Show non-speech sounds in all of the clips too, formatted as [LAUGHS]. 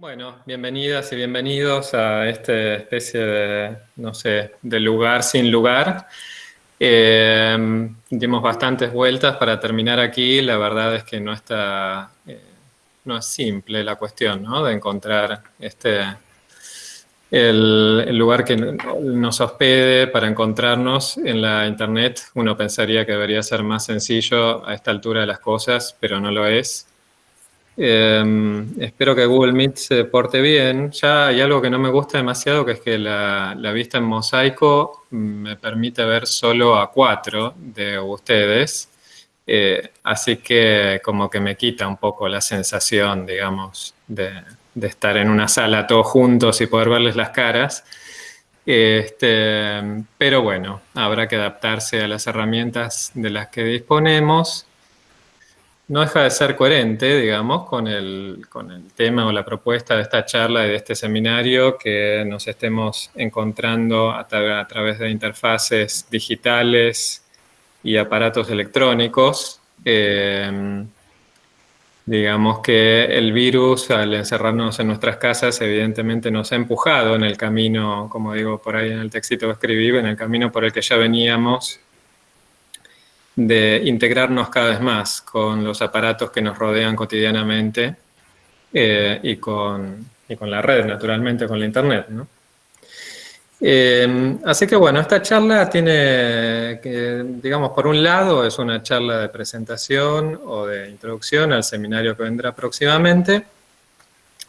Bueno, bienvenidas y bienvenidos a esta especie de, no sé, de lugar sin lugar. Eh, dimos bastantes vueltas para terminar aquí. La verdad es que no está, eh, no es simple la cuestión, ¿no? De encontrar este, el, el, lugar que nos hospede para encontrarnos en la internet. Uno pensaría que debería ser más sencillo a esta altura de las cosas, pero no lo es. Eh, espero que Google Meet se porte bien. Ya hay algo que no me gusta demasiado, que es que la, vista en mosaico me permite ver solo a cuatro de ustedes. Eh, así que como que me quita un poco la sensación, digamos, de, de estar en una sala todos juntos y poder verles las caras. Este, pero bueno, habrá que adaptarse a las herramientas de las que disponemos no deja de ser coherente, digamos, con el, con el, tema o la propuesta de esta charla y de este seminario, que nos estemos encontrando a, tra a través de interfaces digitales y aparatos electrónicos. Eh, digamos que el virus, al encerrarnos en nuestras casas, evidentemente nos ha empujado en el camino, como digo por ahí en el textito que escribí, en el camino por el que ya veníamos de integrarnos cada vez más con los aparatos que nos rodean cotidianamente eh, y, con, y, con, la red, naturalmente, con la internet. ¿no? Eh, así que bueno, esta charla tiene, que, digamos, por un lado es una charla de presentación o de introducción al seminario que vendrá próximamente,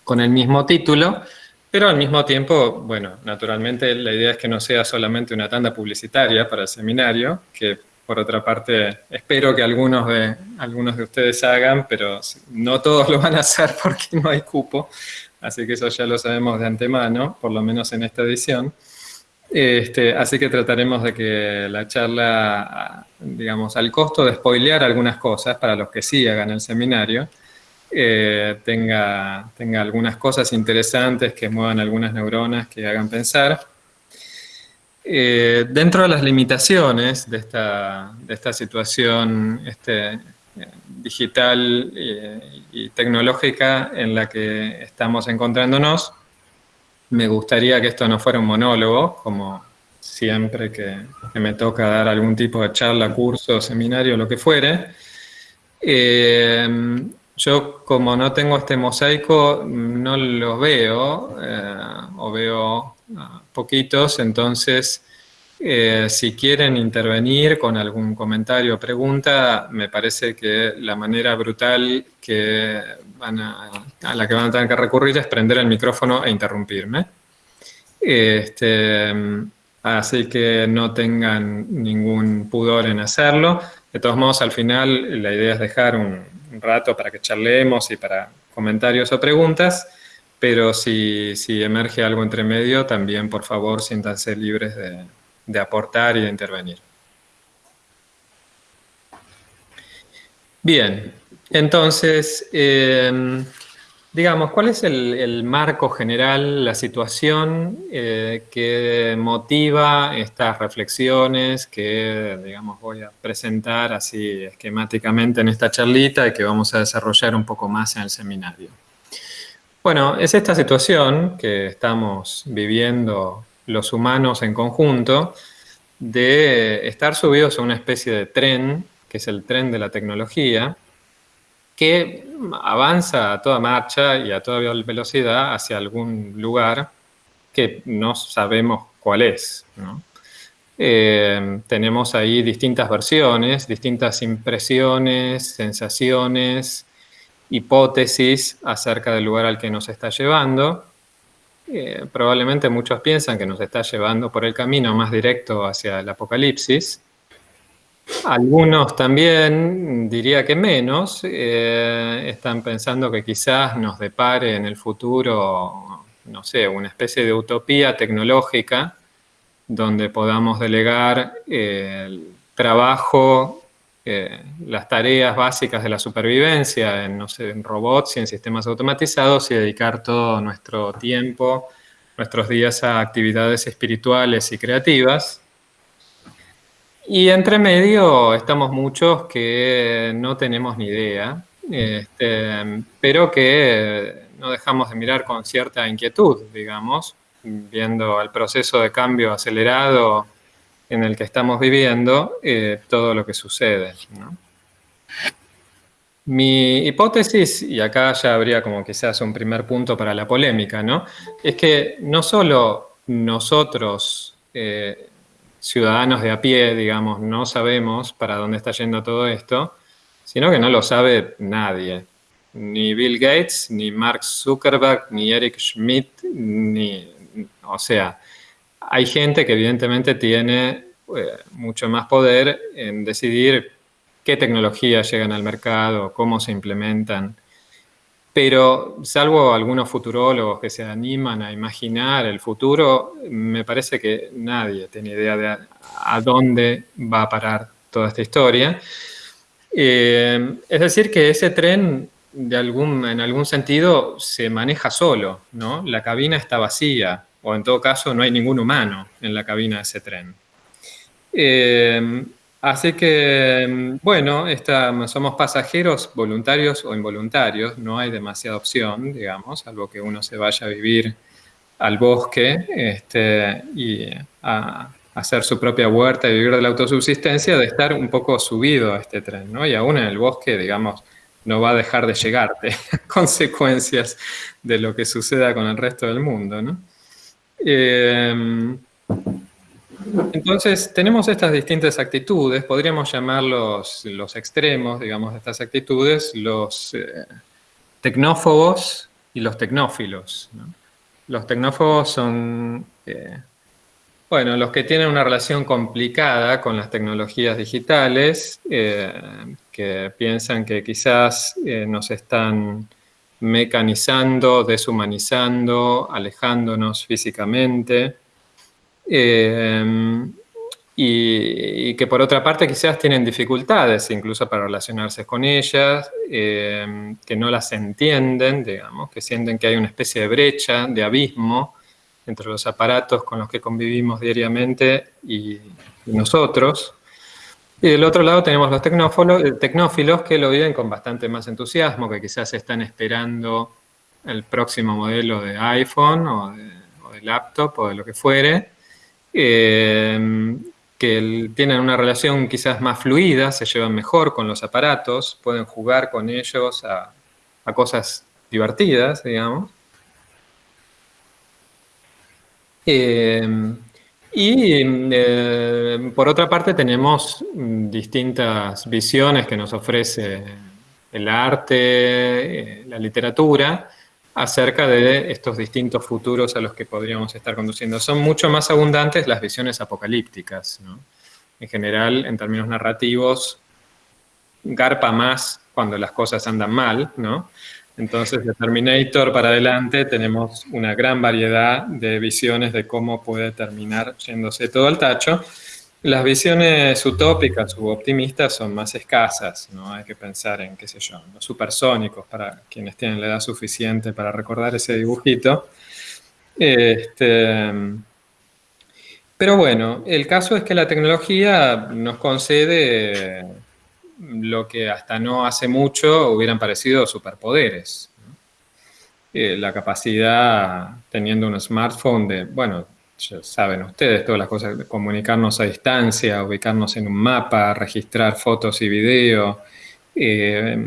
con el mismo título, pero al mismo tiempo, bueno, naturalmente la idea es que no sea solamente una tanda publicitaria para el seminario, que por otra parte, espero que algunos de, algunos de ustedes hagan, pero no todos lo van a hacer porque no hay cupo, así que eso ya lo sabemos de antemano, por lo menos en esta edición. Este, así que trataremos de que la charla, digamos, al costo de spoilear algunas cosas para los que sí hagan el seminario, eh, tenga, tenga algunas cosas interesantes que muevan algunas neuronas que hagan pensar eh, dentro de las limitaciones de esta, situación este, eh, digital eh, y tecnológica en la que estamos encontrándonos, me gustaría que esto no fuera un monólogo, como siempre que, que me toca dar algún tipo de charla, curso, seminario, lo que fuere. Yo, como no tengo este mosaico, no lo veo, o veo poquitos, entonces, eh, si quieren intervenir con algún comentario o pregunta, me parece que la manera brutal que van a, a la que van a tener que recurrir es prender el micrófono e interrumpirme. Este, así que no tengan ningún pudor en hacerlo. De todos modos, al final, la idea es dejar un, un rato para que charlemos y para comentarios o preguntas, pero si, si emerge algo entre medio, también por favor siéntanse libres de, de aportar y de intervenir. Bien, entonces, eh, digamos, ¿cuál es el, el, marco general, la situación eh, que motiva estas reflexiones que, digamos, voy a presentar así esquemáticamente en esta charlita y que vamos a desarrollar un poco más en el seminario? Bueno, es esta situación que estamos viviendo los humanos en conjunto de estar subidos a una especie de tren, que es el tren de la tecnología, que avanza a toda marcha y a toda velocidad hacia algún lugar que no sabemos cuál es. Eh, tenemos ahí distintas versiones, distintas impresiones, sensaciones, hipótesis acerca del lugar al que nos está llevando. Eh, probablemente muchos piensan que nos está llevando por el camino más directo hacia el apocalipsis, algunos también, diría que menos, eh, están pensando que quizás nos depare en el futuro, no sé, una especie de utopía tecnológica donde podamos delegar eh, el trabajo, las tareas básicas de la supervivencia en robots y en sistemas automatizados y dedicar todo nuestro tiempo, nuestros días a actividades espirituales y creativas. Y entre medio estamos muchos que no tenemos ni idea, este, pero que no dejamos de mirar con cierta inquietud, digamos, viendo el proceso de cambio acelerado en el que estamos viviendo, eh, todo lo que sucede. Mi hipótesis, y acá ya habría como quizás un primer punto para la polémica, ¿no? es que no solo nosotros, eh, ciudadanos de a pie, digamos, no sabemos para dónde está yendo todo esto, sino que no lo sabe nadie. Ni Bill Gates, ni Mark Zuckerberg, ni Eric Schmidt, ni... O sea, hay gente que evidentemente tiene eh, mucho más poder en decidir qué tecnologías llegan al mercado, cómo se implementan. Pero salvo algunos futurólogos que se animan a imaginar el futuro, me parece que nadie tiene idea de a, dónde va a parar toda esta historia. Eh, es decir, que ese tren de en algún sentido se maneja solo, ¿no? La cabina está vacía, o en todo caso no hay ningún humano en la cabina de ese tren. Eh, Así que, bueno, somos pasajeros voluntarios o involuntarios, no hay demasiada opción, digamos, salvo que uno se vaya a vivir al bosque este, y a, hacer su propia huerta y vivir de la autosubsistencia, de estar un poco subido a este tren, ¿no? Y aún en el bosque, digamos, no va a dejar de llegarte [LAUGHS] consecuencias de lo que suceda con el resto del mundo, ¿no? Eh, entonces, tenemos estas distintas actitudes, podríamos llamarlos los extremos, digamos, de estas actitudes, los eh, tecnófobos y los tecnófilos. Los tecnófobos son, eh, bueno, los que tienen una relación complicada con las tecnologías digitales, eh, que piensan que quizás nos están mecanizando, deshumanizando, alejándonos físicamente, eh, y, que por otra parte quizás tienen dificultades incluso para relacionarse con ellas, eh, que no las entienden, digamos, que sienten que hay una especie de brecha, de abismo entre los aparatos con los que convivimos diariamente y, nosotros. Y del otro lado tenemos los eh, tecnófilos que lo viven con bastante más entusiasmo, que quizás están esperando el próximo modelo de iPhone o de laptop o de lo que fuere, eh, que tienen una relación quizás más fluida, se llevan mejor con los aparatos, pueden jugar con ellos a, cosas divertidas, digamos. Eh, y eh, por otra parte tenemos distintas visiones que nos ofrece el arte, la literatura, acerca de estos distintos futuros a los que podríamos estar conduciendo. Son mucho más abundantes las visiones apocalípticas. En general, en términos narrativos, garpa más cuando las cosas andan mal. ¿no? Entonces, de Terminator para adelante tenemos una gran variedad de visiones de cómo puede terminar yéndose todo al tacho. Las visiones utópicas u optimistas son más escasas, ¿no? Hay que pensar en, qué sé yo, los supersónicos, para quienes tienen la edad suficiente para recordar ese dibujito. Este, pero bueno, el caso es que la tecnología nos concede lo que hasta no hace mucho hubieran parecido superpoderes. Eh, la capacidad, teniendo un smartphone, de, bueno, ya saben ustedes, todas las cosas de comunicarnos a distancia, ubicarnos en un mapa, registrar fotos y video, eh,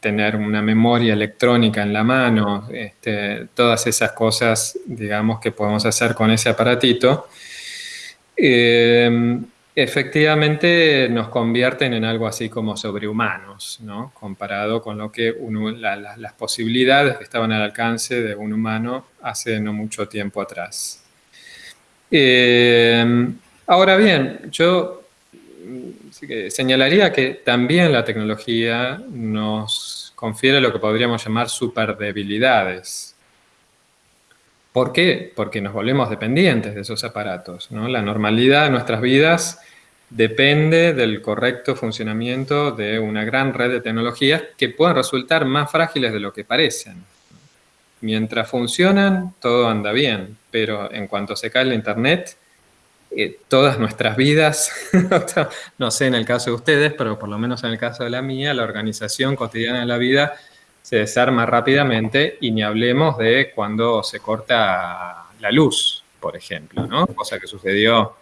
tener una memoria electrónica en la mano, este, todas esas cosas, digamos, que podemos hacer con ese aparatito, eh, efectivamente nos convierten en algo así como sobrehumanos, ¿no? Comparado con lo que las posibilidades que estaban al alcance de un humano hace no mucho tiempo atrás. Eh, ahora bien, yo señalaría que también la tecnología nos confiere lo que podríamos llamar superdebilidades. ¿Por qué? Porque nos volvemos dependientes de esos aparatos. La normalidad de nuestras vidas depende del correcto funcionamiento de una gran red de tecnologías que pueden resultar más frágiles de lo que parecen. Mientras funcionan, todo anda bien, pero en cuanto se cae el internet, eh, todas nuestras vidas, [LAUGHS] no sé en el caso de ustedes, pero por lo menos en el caso de la mía, la organización cotidiana de la vida se desarma rápidamente y ni hablemos de cuando se corta la luz, por ejemplo, ¿no? Cosa que sucedió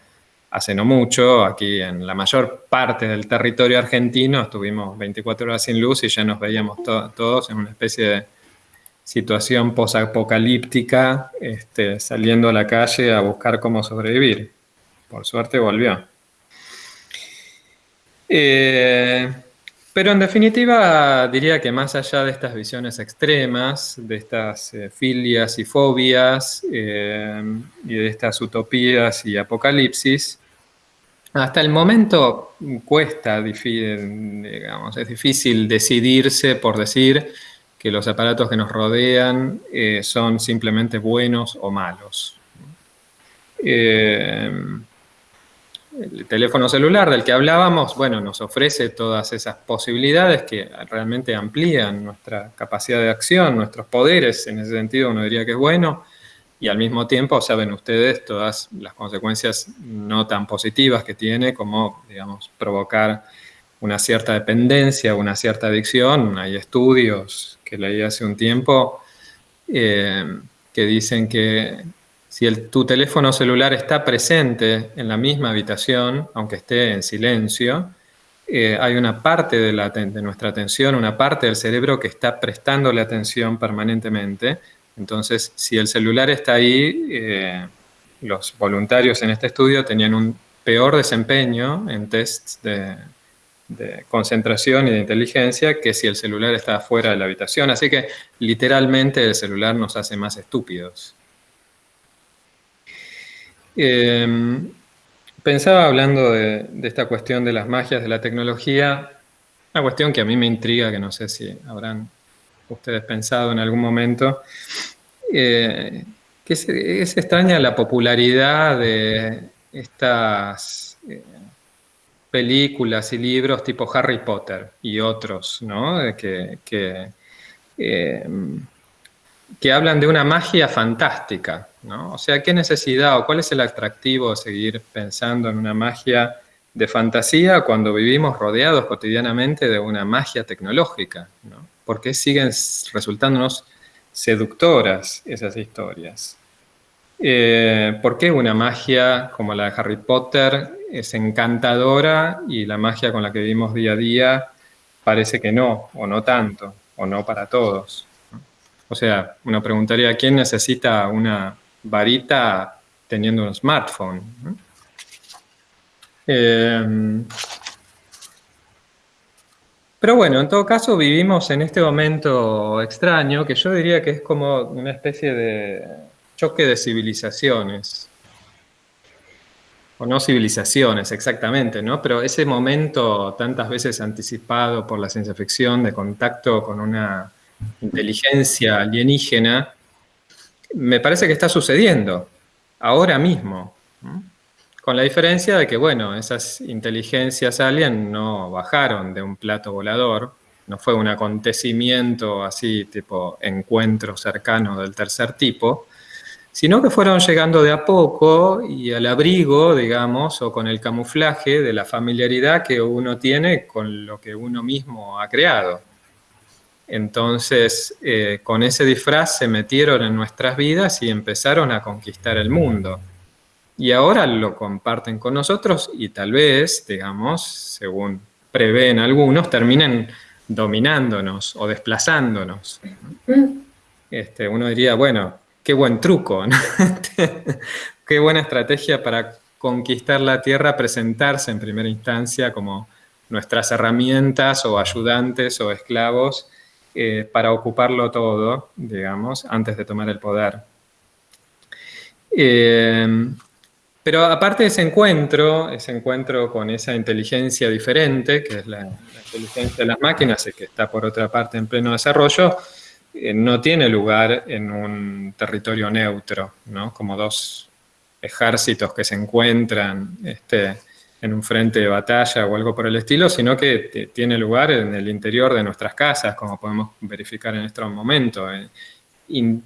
hace no mucho, aquí en la mayor parte del territorio argentino estuvimos 24 horas sin luz y ya nos veíamos todos en una especie de situación posapocalíptica, este, saliendo a la calle a buscar cómo sobrevivir. Por suerte volvió. Eh, pero en definitiva diría que más allá de estas visiones extremas, de estas eh, filias y fobias eh, y de estas utopías y apocalipsis, hasta el momento cuesta, digamos, es difícil decidirse por decir que los aparatos que nos rodean eh, son simplemente buenos o malos. El teléfono celular del que hablábamos, bueno, nos ofrece todas esas posibilidades que realmente amplían nuestra capacidad de acción, nuestros poderes, en ese sentido uno diría que es bueno, y al mismo tiempo saben ustedes todas las consecuencias no tan positivas que tiene, como, digamos, provocar una cierta dependencia, una cierta adicción. Hay estudios que leí hace un tiempo eh, que dicen que si tu teléfono celular está presente en la misma habitación, aunque esté en silencio, eh, hay una parte de, nuestra atención, una parte del cerebro que está prestándole atención permanentemente. Entonces, si el celular está ahí, eh, los voluntarios en este estudio tenían un peor desempeño en tests de, de concentración y de inteligencia que si el celular está fuera de la habitación. Así que literalmente el celular nos hace más estúpidos. Em, pensaba hablando de, esta cuestión de las magias de la tecnología, una cuestión que a mí me intriga, que no sé si habrán ustedes pensado en algún momento, eh, que es, extraña la popularidad de estas eh, películas y libros tipo Harry Potter y otros, ¿no? que, em, que hablan de una magia fantástica, ¿no? O sea, ¿qué necesidad o cuál es el atractivo de seguir pensando en una magia de fantasía cuando vivimos rodeados cotidianamente de una magia tecnológica, ¿no? ¿Por qué siguen resultándonos seductoras esas historias? Eh, ¿Por qué una magia como la de Harry Potter es encantadora y la magia con la que vivimos día a día parece que no, o no tanto, o no para todos? O sea, uno preguntaría, ¿quién necesita una varita teniendo un smartphone? Em, pero bueno, en todo caso vivimos en este momento extraño que yo diría que es como una especie de choque de civilizaciones. O no civilizaciones exactamente, ¿no? Pero ese momento tantas veces anticipado por la ciencia ficción de contacto con una inteligencia alienígena, me parece que está sucediendo ahora mismo. Con la diferencia de que, bueno, esas inteligencias alien no bajaron de un plato volador, no fue un acontecimiento así tipo encuentro cercano del tercer tipo, sino que fueron llegando de a poco y al abrigo, digamos, o con el camuflaje de la familiaridad que uno tiene con lo que uno mismo ha creado. Entonces, eh, con ese disfraz se metieron en nuestras vidas y empezaron a conquistar el mundo. Y ahora lo comparten con nosotros y tal vez, digamos, según prevén algunos, terminen dominándonos o desplazándonos. Este, uno diría, bueno, qué buen truco, [LAUGHS] qué buena estrategia para conquistar la Tierra, presentarse en primera instancia como nuestras herramientas o ayudantes o esclavos eh, para ocuparlo todo, digamos, antes de tomar el poder. Eh, pero aparte de ese encuentro, ese encuentro con esa inteligencia diferente, que es la, inteligencia de las máquinas y que está por otra parte en pleno desarrollo, eh, no tiene lugar en un territorio neutro, ¿no? como dos ejércitos que se encuentran este, en un frente de batalla o algo por el estilo, sino que tiene lugar en el interior de nuestras casas, como podemos verificar en este momento, eh, eh,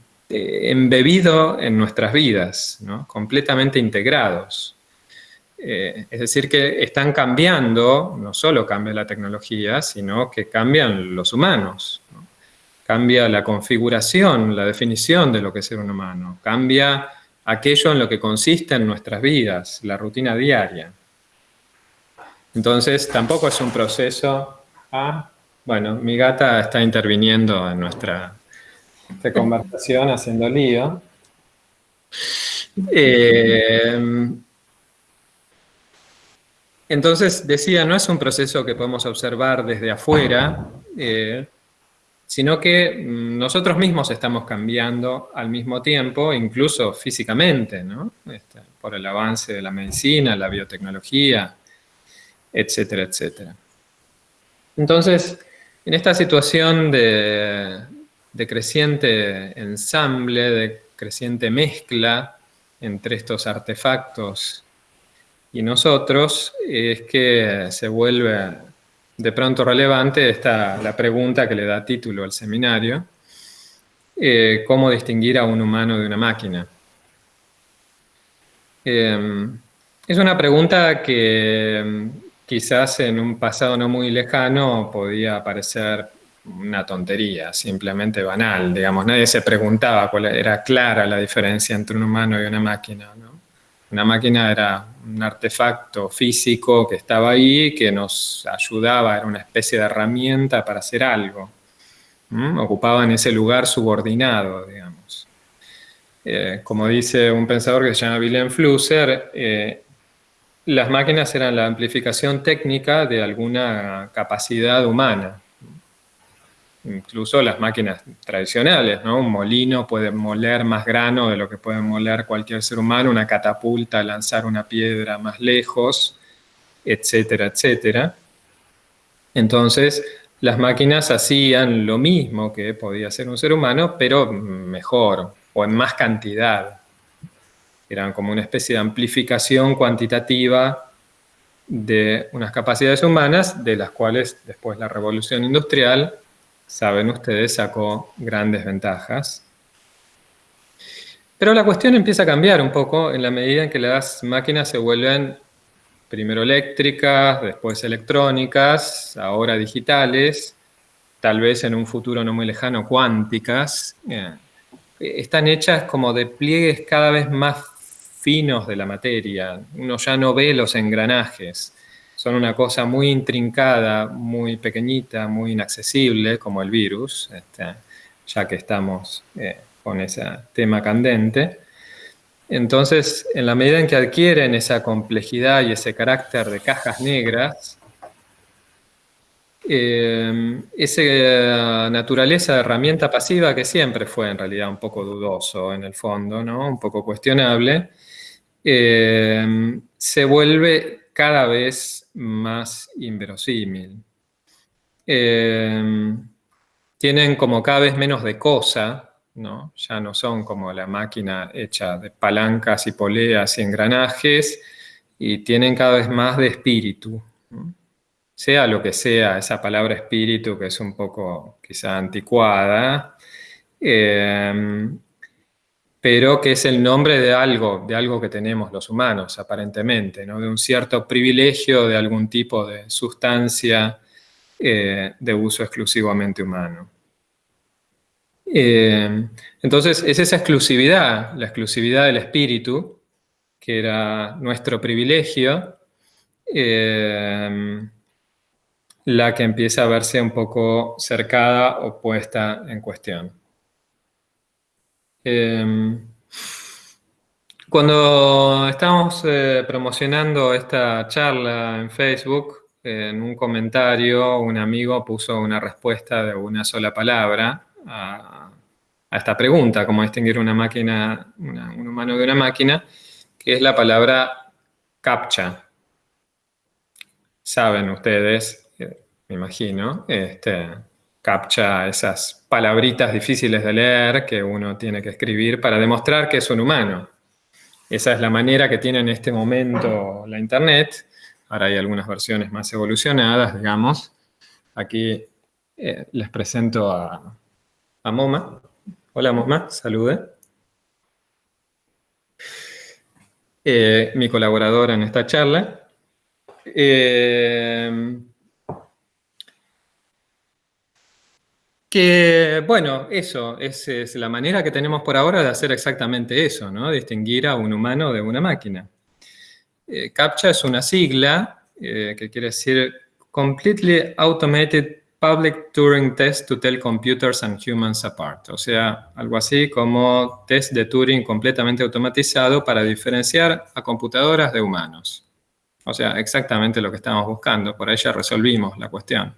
embebido en nuestras vidas, completamente integrados. Eh, es decir, que están cambiando, no solo cambia la tecnología, sino que cambian los humanos. cambia la configuración, la definición de lo que es ser un humano, cambia aquello en lo que consiste en nuestras vidas, la rutina diaria. Entonces, tampoco es un proceso... Ah, bueno, mi gata está interviniendo en nuestra conversación, haciendo lío. Eh, entonces, decía, no es un proceso que podemos observar desde afuera, eh, sino que mm, nosotros mismos estamos cambiando al mismo tiempo, incluso físicamente, ¿no? Este, por el avance de la medicina, la biotecnología, etcétera, etcétera. Entonces, en esta situación de, creciente ensamble, de creciente mezcla entre estos artefactos y nosotros, es que se vuelve de pronto relevante esta, la pregunta que le da título al seminario, eh, ¿cómo distinguir a un humano de una máquina? Em, es una pregunta que quizás en un pasado no muy lejano podía parecer una tontería, simplemente banal, digamos, nadie se preguntaba cuál era clara la diferencia entre un humano y una máquina, Una máquina era un artefacto físico que estaba ahí, que nos ayudaba, era una especie de herramienta para hacer algo. Ocupaba en ese lugar subordinado, digamos. Eh, como dice un pensador que se llama Wilhelm Flusser, eh, las máquinas eran la amplificación técnica de alguna capacidad humana incluso las máquinas tradicionales, ¿no? Un molino puede moler más grano de lo que puede moler cualquier ser humano, una catapulta, lanzar una piedra más lejos, etcétera, etcétera. Entonces, las máquinas hacían lo mismo que podía hacer un ser humano, pero mejor o en más cantidad. Eran como una especie de amplificación cuantitativa de unas capacidades humanas, de las cuales después la revolución industrial saben ustedes, sacó grandes ventajas. Pero la cuestión empieza a cambiar un poco en la medida en que las máquinas se vuelven primero eléctricas, después electrónicas, ahora digitales, tal vez en un futuro no muy lejano cuánticas. Están hechas como de pliegues cada vez más finos de la materia. Uno ya no ve los engranajes son una cosa muy intrincada, muy pequeñita, muy inaccesible, como el virus, este, ya que estamos eh, con ese tema candente. Entonces, en la medida en que adquieren esa complejidad y ese carácter de cajas negras, eh, esa naturaleza de herramienta pasiva que siempre fue en realidad un poco dudoso en el fondo, ¿no? un poco cuestionable, eh, se vuelve cada vez más inverosímil. Eh, tienen como cada vez menos de cosa, ¿no? ya no son como la máquina hecha de palancas y poleas y engranajes, y tienen cada vez más de espíritu. Sea lo que sea, esa palabra espíritu que es un poco quizá anticuada, eh, pero que es el nombre de algo, de algo que tenemos los humanos, aparentemente, ¿no? de un cierto privilegio de algún tipo de sustancia eh, de uso exclusivamente humano. Eh, entonces, es esa exclusividad, la exclusividad del espíritu, que era nuestro privilegio, eh, la que empieza a verse un poco cercada o puesta en cuestión. Em, cuando estamos eh, promocionando esta charla en Facebook, en un comentario un amigo puso una respuesta de una sola palabra a, esta pregunta, cómo distinguir una máquina, un humano de una máquina, que es la palabra CAPTCHA. Saben ustedes, eh, me imagino, este, captcha esas palabritas difíciles de leer que uno tiene que escribir para demostrar que es un humano. Esa es la manera que tiene en este momento la Internet. Ahora hay algunas versiones más evolucionadas, digamos. Aquí eh, les presento a, Moma. Hola Moma, salude. Eh, mi colaboradora en esta charla. Eh, Que, bueno, eso, es, es, la manera que tenemos por ahora de hacer exactamente eso, ¿no? Distinguir a un humano de una máquina. Eh, CAPTCHA es una sigla eh, que quiere decir Completely Automated Public Turing Test to Tell Computers and Humans Apart. O sea, algo así como test de Turing completamente automatizado para diferenciar a computadoras de humanos. O sea, exactamente lo que estamos buscando. Por ahí ya resolvimos la cuestión.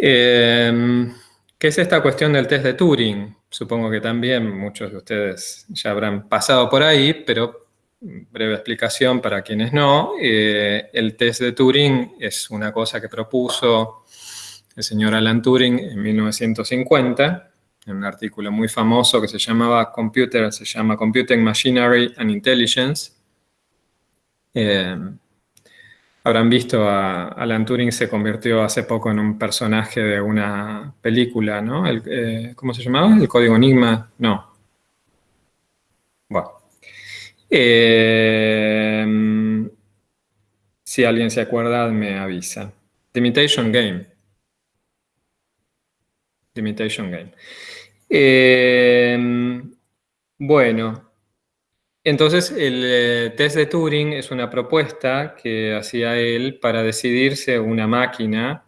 Em, ¿Qué es esta cuestión del test de Turing? Supongo que también muchos de ustedes ya habrán pasado por ahí, pero breve explicación para quienes no. Eh, el test de Turing es una cosa que propuso el señor Alan Turing en 1950, en un artículo muy famoso que se llamaba Computer, se llama Computing Machinery and Intelligence. Eh, habrán visto a Alan Turing se convirtió hace poco en un personaje de una película, ¿no? Eh, ¿Cómo se llamaba? ¿El Código Enigma? No. Bueno. Eh, si alguien se acuerda, me avisa. The Imitation Game. The Imitation Game. Eh, bueno, entonces el eh, test de Turing es una propuesta que hacía él para decidir si una máquina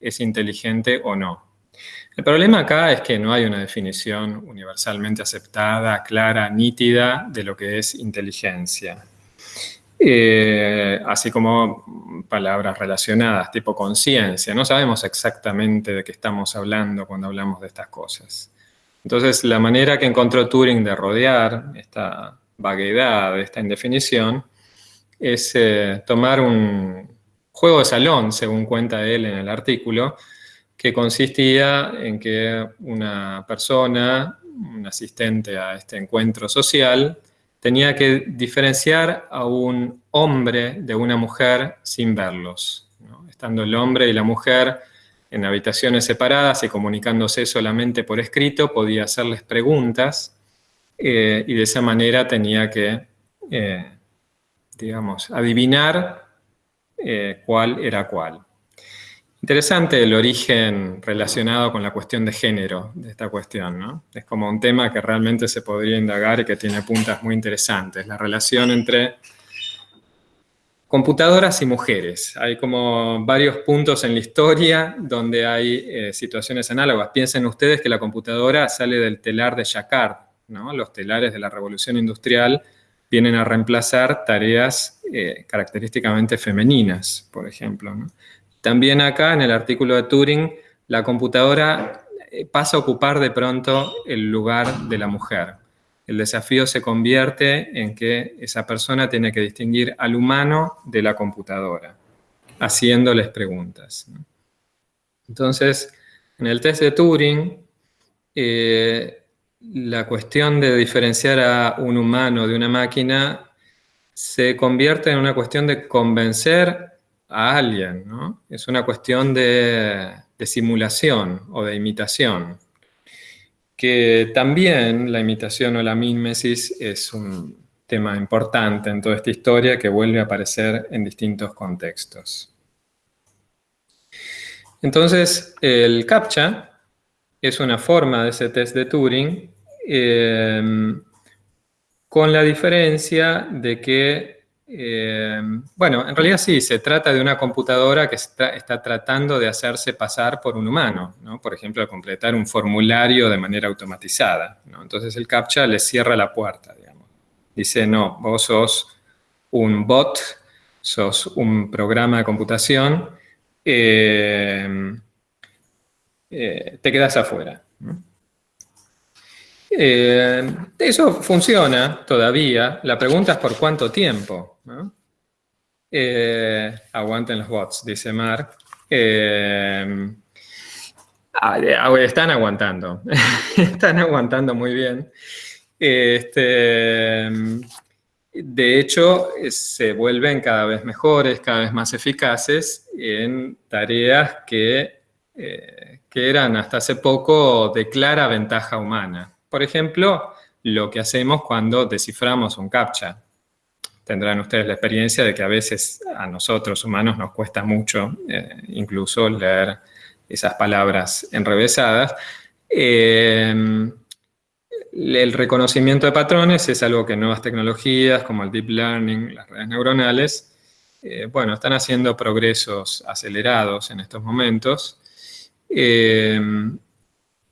es inteligente o no. El problema acá es que no hay una definición universalmente aceptada, clara, nítida de lo que es inteligencia. Eh, así como palabras relacionadas, tipo conciencia. No sabemos exactamente de qué estamos hablando cuando hablamos de estas cosas. Entonces, la manera que encontró Turing de rodear esta vaguedad, esta indefinición, es eh, tomar un juego de salón, según cuenta él en el artículo, que consistía en que una persona, un asistente a este encuentro social, tenía que diferenciar a un hombre de una mujer sin verlos. Estando el hombre y la mujer en habitaciones separadas y comunicándose solamente por escrito, podía hacerles preguntas eh, y de esa manera tenía que, eh, digamos, adivinar eh, cuál era cuál. Interesante el origen relacionado con la cuestión de género de esta cuestión, ¿no? Es como un tema que realmente se podría indagar y que tiene puntas muy interesantes. La relación entre computadoras y mujeres. Hay como varios puntos en la historia donde hay situaciones análogas. Piensen ustedes que la computadora sale del telar de Jacquard, Los telares de la revolución industrial vienen a reemplazar tareas eh, característicamente femeninas, por ejemplo. También acá en el artículo de Turing, la computadora eh, pasa a ocupar de pronto el lugar de la mujer. El desafío se convierte en que esa persona tiene que distinguir al humano de la computadora, haciéndoles preguntas. Entonces, en el test de Turing, eh, la cuestión de diferenciar a un humano de una máquina se convierte en una cuestión de convencer a alguien, ¿no? Es una cuestión de, simulación o de imitación. Que también la imitación o la mímesis es un tema importante en toda esta historia que vuelve a aparecer en distintos contextos. Entonces, el CAPTCHA es una forma de ese test de Turing eh, con la diferencia de que eh, bueno, en realidad sí, se trata de una computadora que está, tratando de hacerse pasar por un humano, ¿no? por ejemplo, de completar un formulario de manera automatizada. Entonces el CAPTCHA le cierra la puerta, digamos. Dice, no, vos sos un bot, sos un programa de computación, eh, eh, te quedas afuera. eso funciona todavía. La pregunta es por cuánto tiempo. Eh, aguanten los bots, dice Mark. Eh, ah, están aguantando, [LAUGHS] están aguantando muy bien. Este, de hecho, se vuelven cada vez mejores, cada vez más eficaces en tareas que, eh, que eran hasta hace poco de clara ventaja humana. Por ejemplo, lo que hacemos cuando desciframos un CAPTCHA tendrán ustedes la experiencia de que a veces a nosotros humanos nos cuesta mucho eh, incluso leer esas palabras enrevesadas. Eh, el reconocimiento de patrones es algo que nuevas tecnologías como el deep learning, las redes neuronales, eh, bueno, están haciendo progresos acelerados en estos momentos. Eh,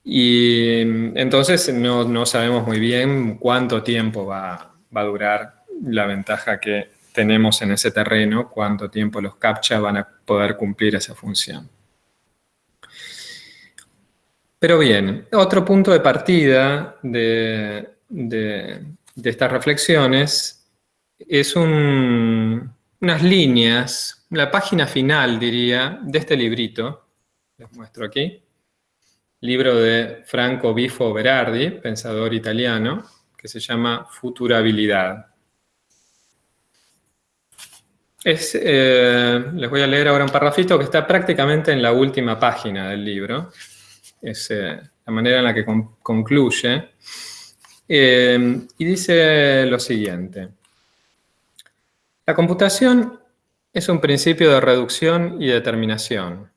y entonces no, sabemos muy bien cuánto tiempo va, va, a durar la ventaja que tenemos en ese terreno, cuánto tiempo los CAPTCHA van a poder cumplir esa función. Pero bien, otro punto de partida de, estas reflexiones es unas líneas, la página final, diría, de este librito, les muestro aquí, libro de Franco Bifo Berardi, pensador italiano, que se llama Futurabilidad. Eh, les voy a leer ahora un parrafito que está prácticamente en la última página del libro es eh, la manera en la que concluye. Eh, y dice lo siguiente. La computación es un principio de reducción y determinación.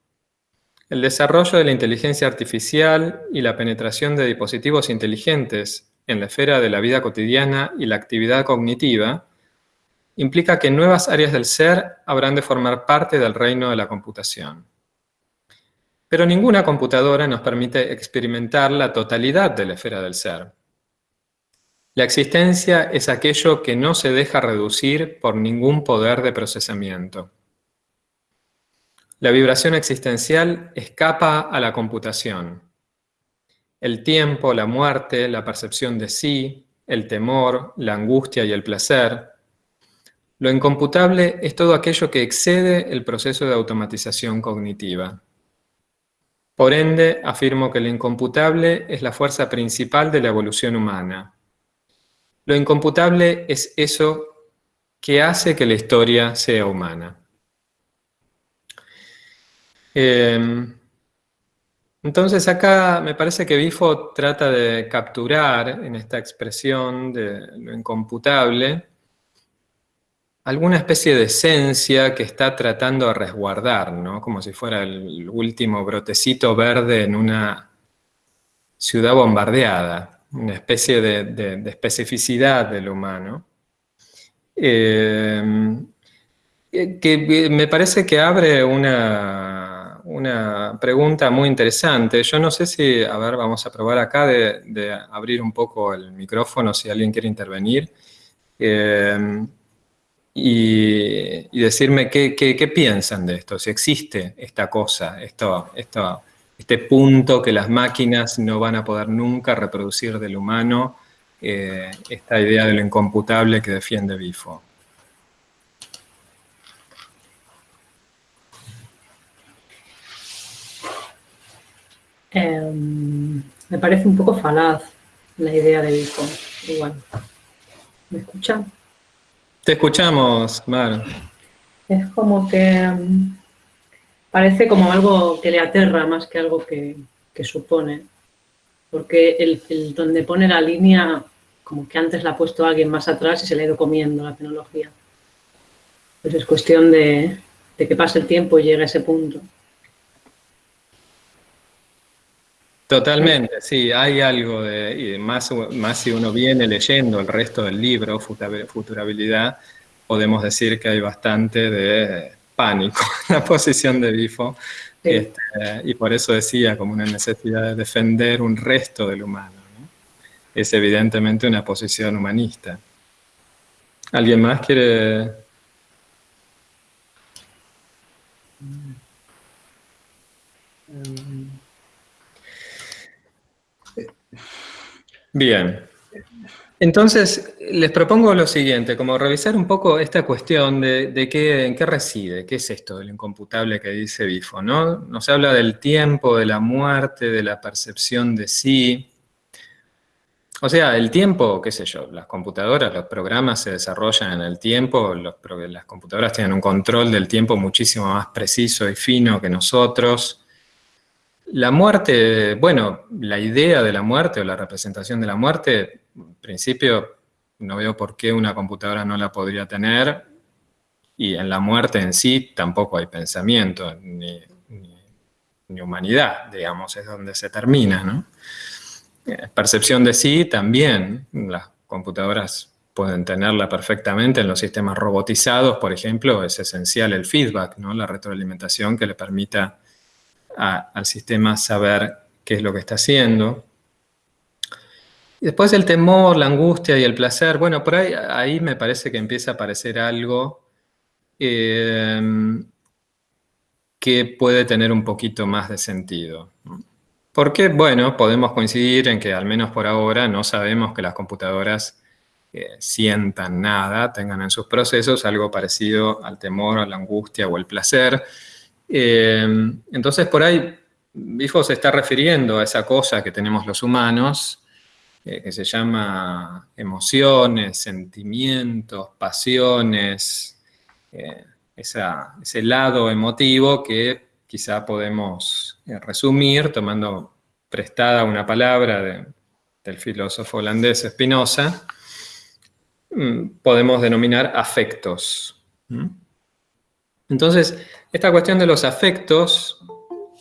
El desarrollo de la inteligencia artificial y la penetración de dispositivos inteligentes en la esfera de la vida cotidiana y la actividad cognitiva implica que nuevas áreas del ser habrán de formar parte del reino de la computación. Pero ninguna computadora nos permite experimentar la totalidad de la esfera del ser. La existencia es aquello que no se deja reducir por ningún poder de procesamiento. La vibración existencial escapa a la computación. El tiempo, la muerte, la percepción de sí, el temor, la angustia y el placer. Lo incomputable es todo aquello que excede el proceso de automatización cognitiva. Por ende, afirmo que lo incomputable es la fuerza principal de la evolución humana. Lo incomputable es eso que hace que la historia sea humana. Em, entonces acá me parece que Bifo trata de capturar en esta expresión de lo incomputable alguna especie de esencia que está tratando de resguardar, ¿no? Como si fuera el último brotecito verde en una ciudad bombardeada, una especie de, especificidad del humano. Eh, que me parece que abre una, una, pregunta muy interesante. Yo no sé si, a ver, vamos a probar acá de, abrir un poco el micrófono si alguien quiere intervenir. Eh, y, decirme qué, piensan de esto, si existe esta cosa, esto, este punto que las máquinas no van a poder nunca reproducir del humano, eh, esta idea de lo incomputable que defiende Bifo. Em, me parece un poco falaz la idea de Bifo. Igual. ¿Me escuchan? Te escuchamos, Mar. Es como que mm, parece como algo que le aterra más que algo que, supone. Porque el, donde pone la línea, como que antes la ha puesto alguien más atrás y se le ha ido comiendo la tecnología. Pues es cuestión de, de que pase el tiempo y llegue a ese punto. Totalmente, sí, hay algo de, más, más si uno viene leyendo el resto del libro, Futurabilidad, podemos decir que hay bastante de pánico [LAUGHS] en la posición de Bifo, este, y por eso decía como una necesidad de defender un resto del humano. Es evidentemente una posición humanista. ¿Alguien más quiere...? Bien. Entonces, les propongo lo siguiente, como revisar un poco esta cuestión de, qué, en qué reside, qué es esto del incomputable que dice Bifo, ¿no? Nos habla del tiempo, de la muerte, de la percepción de sí. O sea, el tiempo, qué sé yo, las computadoras, los programas se desarrollan en el tiempo, las computadoras tienen un control del tiempo muchísimo más preciso y fino que nosotros. La muerte, bueno, la idea de la muerte o la representación de la muerte, en principio no veo por qué una computadora no la podría tener y en la muerte en sí tampoco hay pensamiento, ni, ni humanidad, digamos, es donde se termina, ¿no? Eh, percepción de sí también, las computadoras pueden tenerla perfectamente en los sistemas robotizados, por ejemplo, es esencial el feedback, ¿no? la retroalimentación que le permita al sistema saber qué es lo que está haciendo. Después el temor, la angustia y el placer, bueno, por ahí, ahí me parece que empieza a aparecer algo eh, que puede tener un poquito más de sentido. Porque, bueno, podemos coincidir en que al menos por ahora no sabemos que las computadoras sientan nada, tengan en sus procesos algo parecido al temor, a la angustia o el placer. Eh, entonces, por ahí, Bifo se está refiriendo a esa cosa que tenemos los humanos, eh, que se llama emociones, sentimientos, pasiones, eh, ese lado emotivo que quizá podemos resumir tomando prestada una palabra del filósofo holandés Spinoza, Mm, podemos denominar afectos. Entonces, esta cuestión de los afectos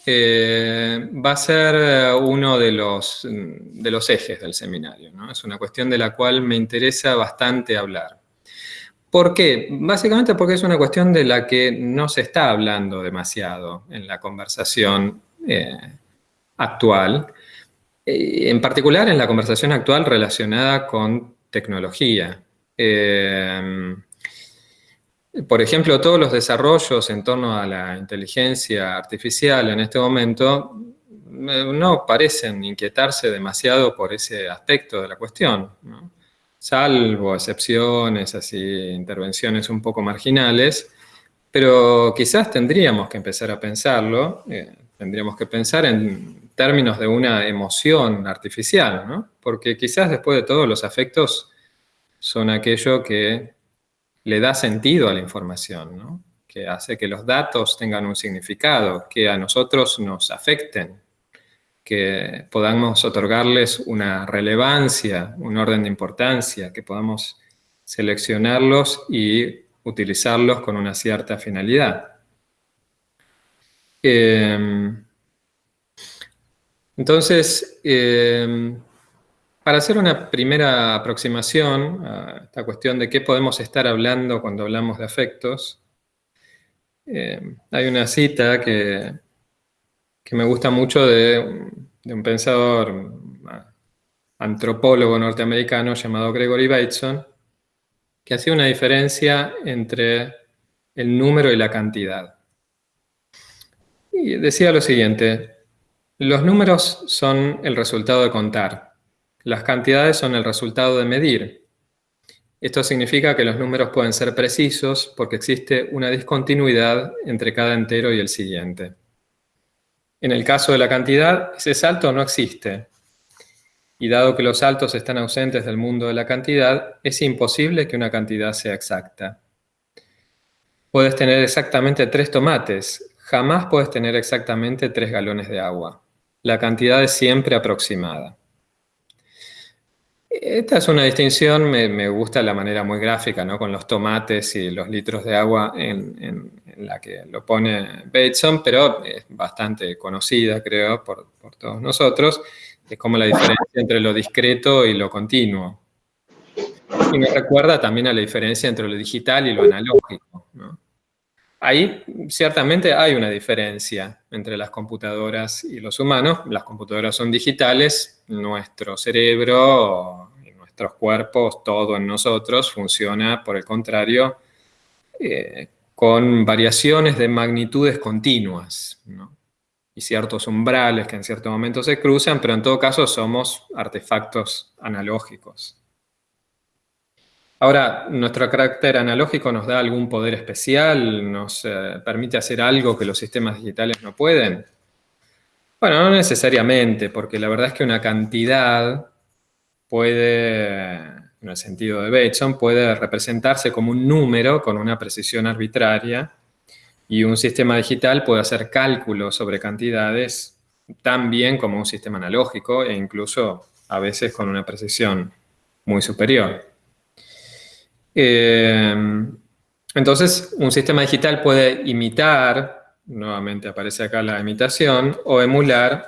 eh, va a ser eh, uno de los, mm, de los ejes del seminario. Es una cuestión de la cual me interesa bastante hablar. ¿Por qué? Básicamente porque es una cuestión de la que no se está hablando demasiado en la conversación eh, actual, en particular en la conversación actual relacionada con tecnología. Por ejemplo, todos los desarrollos en torno a la inteligencia artificial en este momento eh, no parecen inquietarse demasiado por ese aspecto de la cuestión, salvo excepciones, así, intervenciones un poco marginales, pero quizás tendríamos que empezar a pensarlo, eh, tendríamos que pensar en términos de una emoción artificial, ¿no? porque quizás después de todo los afectos son aquello que le da sentido a la información, que hace que los datos tengan un significado, que a nosotros nos afecten, que podamos otorgarles una relevancia, un orden de importancia, que podamos seleccionarlos y utilizarlos con una cierta finalidad. Em, entonces, em, para hacer una primera aproximación a esta cuestión de qué podemos estar hablando cuando hablamos de afectos, eh, hay una cita que, que me gusta mucho de, un pensador antropólogo norteamericano llamado Gregory Bateson, que hacía una diferencia entre el número y la cantidad. Y decía lo siguiente, los números son el resultado de contar, las cantidades son el resultado de medir. Esto significa que los números pueden ser precisos porque existe una discontinuidad entre cada entero y el siguiente. En el caso de la cantidad, ese salto no existe. Y dado que los saltos están ausentes del mundo de la cantidad, es imposible que una cantidad sea exacta. Puedes tener exactamente tres tomates, jamás puedes tener exactamente tres galones de agua. La cantidad es siempre aproximada. Esta es una distinción, me, gusta la manera muy gráfica, ¿no? Con los tomates y los litros de agua en, la que lo pone Bateson, pero es bastante conocida, creo, por, todos nosotros. Es como la diferencia entre lo discreto y lo continuo. Y me recuerda también a la diferencia entre lo digital y lo analógico, Ahí ciertamente hay una diferencia entre las computadoras y los humanos. Las computadoras son digitales, nuestro cerebro nuestros cuerpos, todo en nosotros, funciona, por el contrario, eh, con variaciones de magnitudes continuas, y ciertos umbrales que en cierto momento se cruzan, pero en todo caso somos artefactos analógicos. Ahora, nuestro carácter analógico nos da algún poder especial, nos eh, permite hacer algo que los sistemas digitales no pueden. Bueno, no necesariamente, porque la verdad es que una cantidad puede, en el sentido de Bateson, puede representarse como un número con una precisión arbitraria y un sistema digital puede hacer cálculos sobre cantidades tan bien como un sistema analógico e incluso a veces con una precisión muy superior. Em, entonces, un sistema digital puede imitar nuevamente aparece acá la imitación, o emular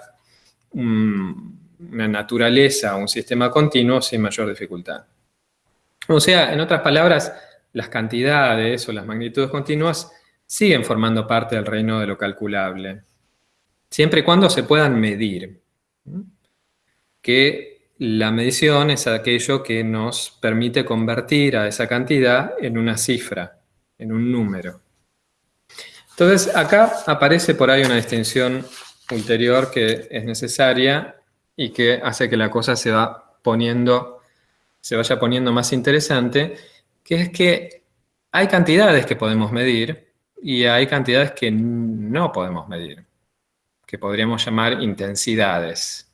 una naturaleza, un sistema continuo sin mayor dificultad. O sea, en otras palabras, las cantidades o las magnitudes continuas siguen formando parte del reino de lo calculable, siempre y cuando se puedan medir. Que la medición es aquello que nos permite convertir a esa cantidad en una cifra, en un número. Entonces, acá aparece por ahí una distinción ulterior que es necesaria y que hace que la cosa se va poniendo, se vaya poniendo más interesante, que es que hay cantidades que podemos medir y hay cantidades que no podemos medir, que podríamos llamar intensidades,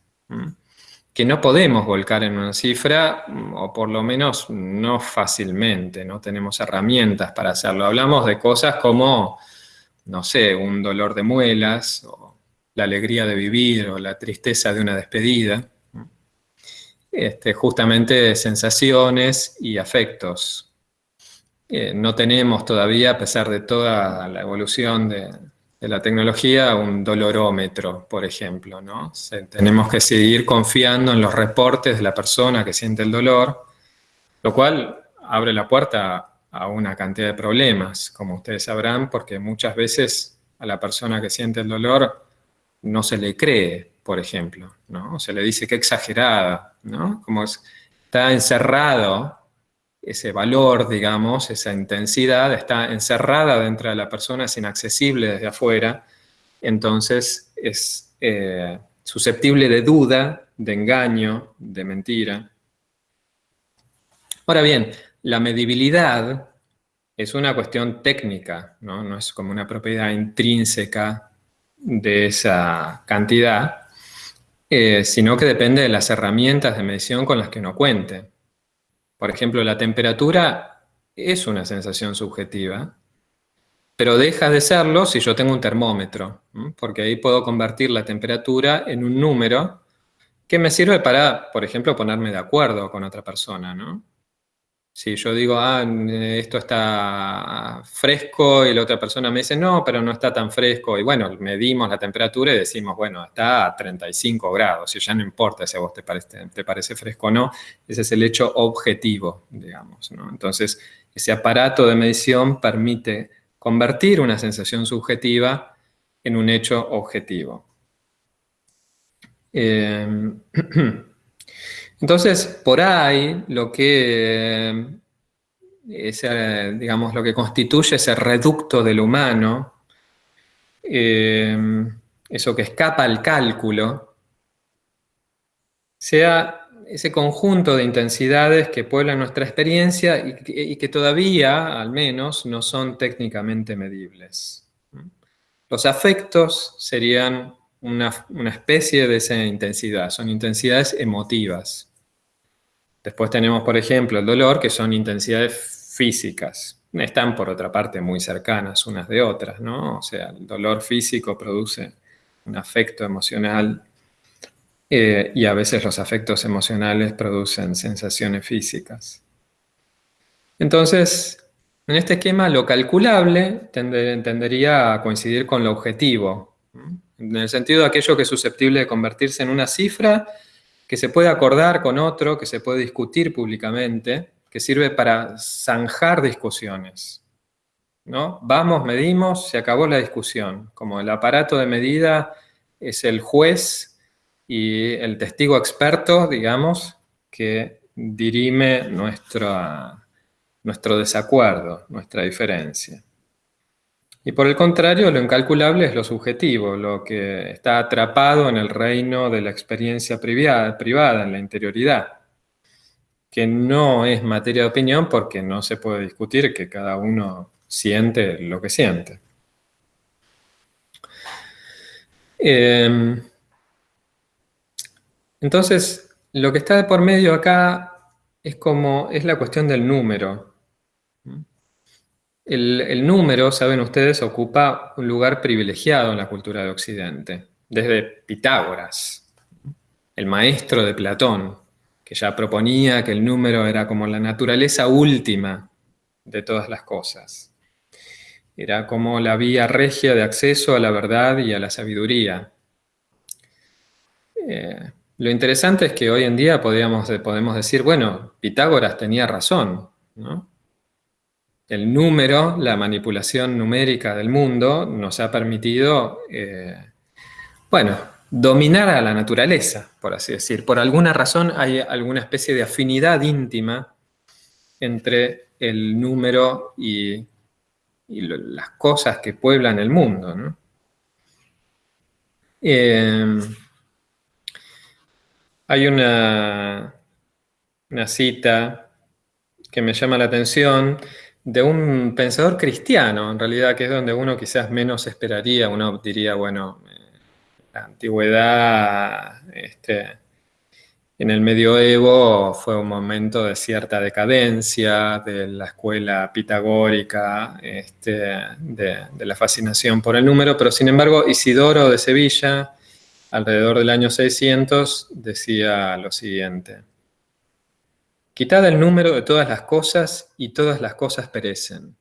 que no podemos volcar en una cifra, o por lo menos no fácilmente, no tenemos herramientas para hacerlo. Hablamos de cosas como, no sé, un dolor de muelas, la alegría de vivir, o la tristeza de una despedida. Este, justamente sensaciones y afectos eh, no tenemos todavía, a pesar de toda la evolución de, la tecnología, un dolorómetro, por ejemplo. ¿no? tenemos que seguir confiando en los reportes de la persona que siente el dolor, lo cual abre la puerta a una cantidad de problemas, como ustedes sabrán, porque muchas veces a la persona que siente el dolor no se le cree, por ejemplo, ¿no? Se le dice que exagerada, ¿no? Como está encerrado ese valor, digamos, esa intensidad está encerrada dentro de la persona, es inaccesible desde afuera, entonces es eh, susceptible de duda, de engaño, de mentira. Ahora bien, la medibilidad es una cuestión técnica, no, es como una propiedad intrínseca de esa cantidad, eh, sino que depende de las herramientas de medición con las que uno cuente. Por ejemplo, la temperatura es una sensación subjetiva, pero deja de serlo si yo tengo un termómetro, porque ahí puedo convertir la temperatura en un número que me sirve para, por ejemplo, ponerme de acuerdo con otra persona, ¿no? Si yo digo, ah, esto está fresco y la otra persona me dice, no, pero no está tan fresco. Y bueno, medimos la temperatura y decimos, bueno, está a 35 grados. Y ya no importa si a vos te parece, fresco o no. Ese es el hecho objetivo, digamos. Entonces, ese aparato de medición permite convertir una sensación subjetiva en un hecho objetivo. Eh, [CLEARS THROAT] Entonces, por ahí, lo que, digamos, lo que constituye ese reducto del humano, eh, eso que escapa al cálculo, sea ese conjunto de intensidades que pueblan nuestra experiencia y que, todavía, al menos, no son técnicamente medibles. Los afectos serían una, una, especie de esa intensidad, son intensidades emotivas. Después tenemos, por ejemplo, el dolor, que son intensidades físicas. Están, por otra parte, muy cercanas unas de otras, ¿no? O sea, el dolor físico produce un afecto emocional eh, y a veces los afectos emocionales producen sensaciones físicas. Entonces, en este esquema, lo calculable tendería a coincidir con lo objetivo, en el sentido de aquello que es susceptible de convertirse en una cifra que se puede acordar con otro, que se puede discutir públicamente, que sirve para zanjar discusiones. ¿no? Vamos, medimos, se acabó la discusión. Como el aparato de medida es el juez y el testigo experto, digamos, que dirime nuestro desacuerdo, nuestra diferencia. Y por el contrario, lo incalculable es lo subjetivo, lo que está atrapado en el reino de la experiencia privada, privada en la interioridad, que no es materia de opinión porque no se puede discutir que cada uno siente lo que siente. Em, entonces, lo que está de por medio acá es como, es la cuestión del número. El, número, saben ustedes, ocupa un lugar privilegiado en la cultura de Occidente, desde Pitágoras, el maestro de Platón, que ya proponía que el número era como la naturaleza última de todas las cosas. Era como la vía regia de acceso a la verdad y a la sabiduría. Eh, lo interesante es que hoy en día podríamos, podemos decir, bueno, Pitágoras tenía razón, El número, la manipulación numérica del mundo nos ha permitido, eh, bueno, dominar a la naturaleza, por así decir. Por alguna razón hay alguna especie de afinidad íntima entre el número y, las cosas que pueblan el mundo. Eh, hay una, una cita que me llama la atención de un pensador cristiano, en realidad, que es donde uno quizás menos esperaría, uno diría, bueno, eh, la antigüedad, este, en el medioevo fue un momento de cierta decadencia de la escuela pitagórica, este, de, de, la fascinación por el número, pero sin embargo Isidoro de Sevilla alrededor del año 600, decía lo siguiente. Quitad el número de todas las cosas y todas las cosas perecen.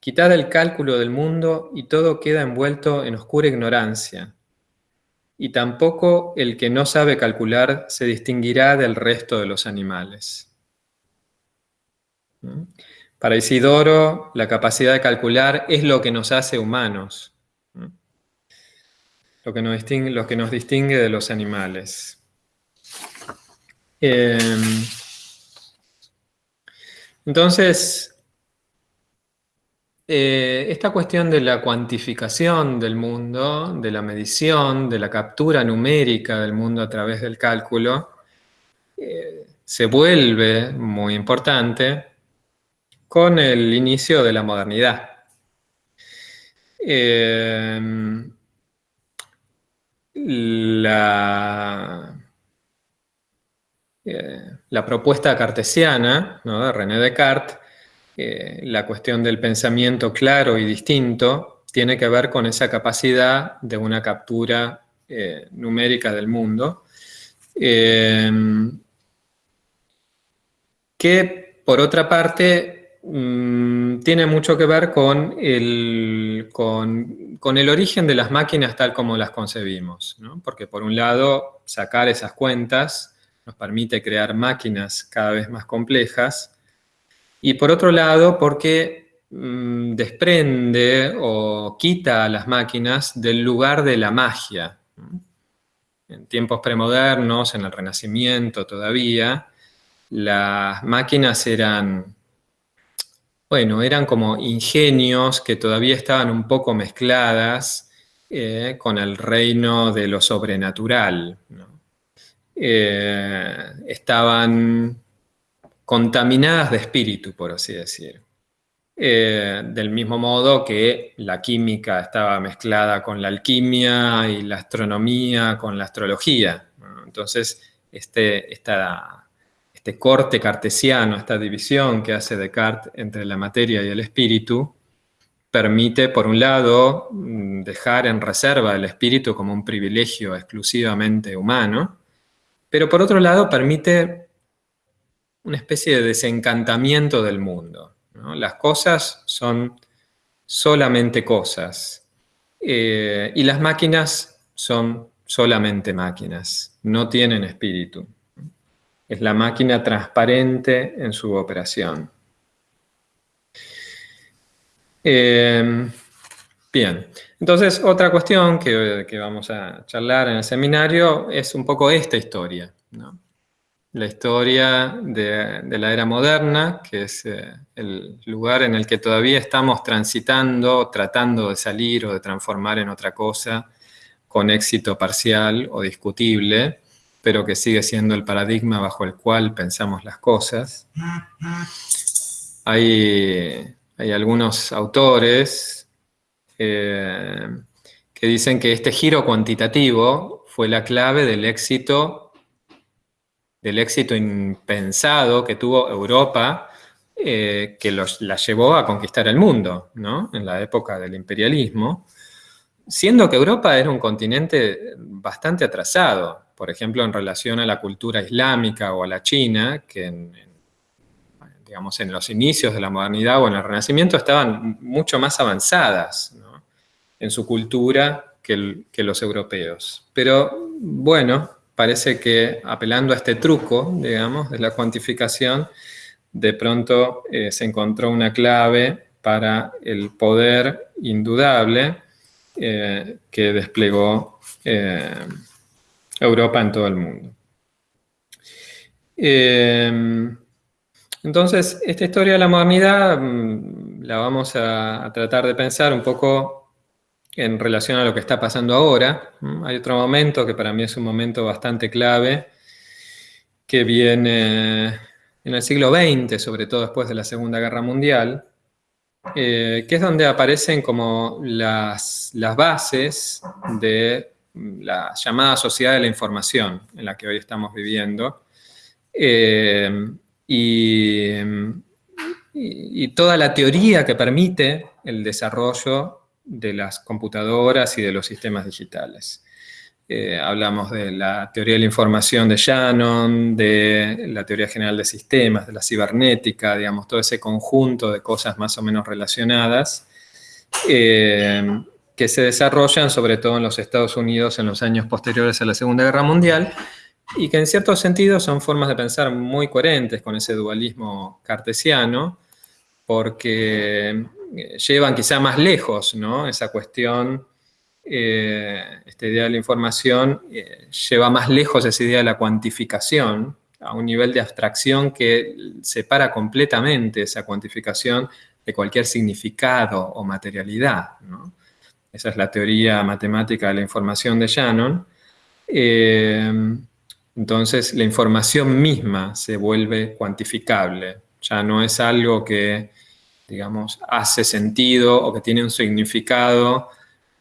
Quitad el cálculo del mundo y todo queda envuelto en oscura ignorancia. Y tampoco el que no sabe calcular se distinguirá del resto de los animales. ¿Mm? Para Isidoro, la capacidad de calcular es lo que nos hace humanos lo que nos distingue, lo que nos distingue de los animales. Em, entonces, eh, esta cuestión de la cuantificación del mundo, de la medición, de la captura numérica del mundo a través del cálculo, eh, se vuelve muy importante con el inicio de la modernidad. Em, la, eh, la propuesta cartesiana de René Descartes, eh, la cuestión del pensamiento claro y distinto, tiene que ver con esa capacidad de una captura eh, numérica del mundo, que por otra parte Mm, tiene mucho que ver con el, con, el, origen de las máquinas tal como las concebimos. Porque por un lado, sacar esas cuentas nos permite crear máquinas cada vez más complejas. Y por otro lado, porque mm, desprende o quita a las máquinas del lugar de la magia. En tiempos premodernos, en el Renacimiento todavía, las máquinas eran bueno, eran como ingenios que todavía estaban un poco mezcladas eh, con el reino de lo sobrenatural. Eh, estaban contaminadas de espíritu, por así decir. Eh, del mismo modo que la química estaba mezclada con la alquimia y la astronomía con la astrología. Entonces, este, este corte cartesiano, esta división que hace Descartes entre la materia y el espíritu, permite, por un lado, mm, dejar en reserva el espíritu como un privilegio exclusivamente humano, pero por otro lado permite una especie de desencantamiento del mundo. Las cosas son solamente cosas eh, y las máquinas son solamente máquinas, no tienen espíritu es la máquina transparente en su operación. Em, bien, entonces otra cuestión que, vamos a charlar en el seminario es un poco esta historia. La historia de, la era moderna, que es eh, el lugar en el que todavía estamos transitando, tratando de salir o de transformar en otra cosa, con éxito parcial o discutible, pero que sigue siendo el paradigma bajo el cual pensamos las cosas. Hay, algunos autores eh, que dicen que este giro cuantitativo fue la clave del éxito, del éxito impensado que tuvo Europa, eh, que la llevó a conquistar el mundo, en la época del imperialismo, siendo que Europa era un continente bastante atrasado por ejemplo, en relación a la cultura islámica o a la china, que digamos, en los inicios de la modernidad o en el Renacimiento estaban mucho más avanzadas en su cultura que, los europeos. Pero bueno, parece que apelando a este truco, digamos, de la cuantificación, de pronto eh, se encontró una clave para el poder indudable eh, que desplegó eh, Europa en todo el mundo. entonces, esta historia de la modernidad mm, la vamos a, tratar de pensar un poco en relación a lo que está pasando ahora. Hay otro momento que para mí es un momento bastante clave, que viene en el siglo XX, sobre todo después de la Segunda Guerra Mundial, eh, que es donde aparecen como las, bases de la llamada sociedad de la información en la que hoy estamos viviendo. Eh, y, toda la teoría que permite el desarrollo de las computadoras y de los sistemas digitales. Eh, hablamos de la teoría de la información de Shannon, de la teoría general de sistemas, de la cibernética, digamos, todo ese conjunto de cosas más o menos relacionadas eh, que se desarrollan sobre todo en los Estados Unidos en los años posteriores a la Segunda Guerra Mundial y que en cierto sentido son formas de pensar muy coherentes con ese dualismo cartesiano porque llevan quizá más lejos ¿no? esa cuestión eh, esta idea de la información eh, lleva más lejos esa idea de la cuantificación a un nivel de abstracción que separa completamente esa cuantificación de cualquier significado o materialidad. Esa es la teoría matemática de la información de Shannon. Eh, entonces, la información misma se vuelve cuantificable. Ya no es algo que, digamos, hace sentido o que tiene un significado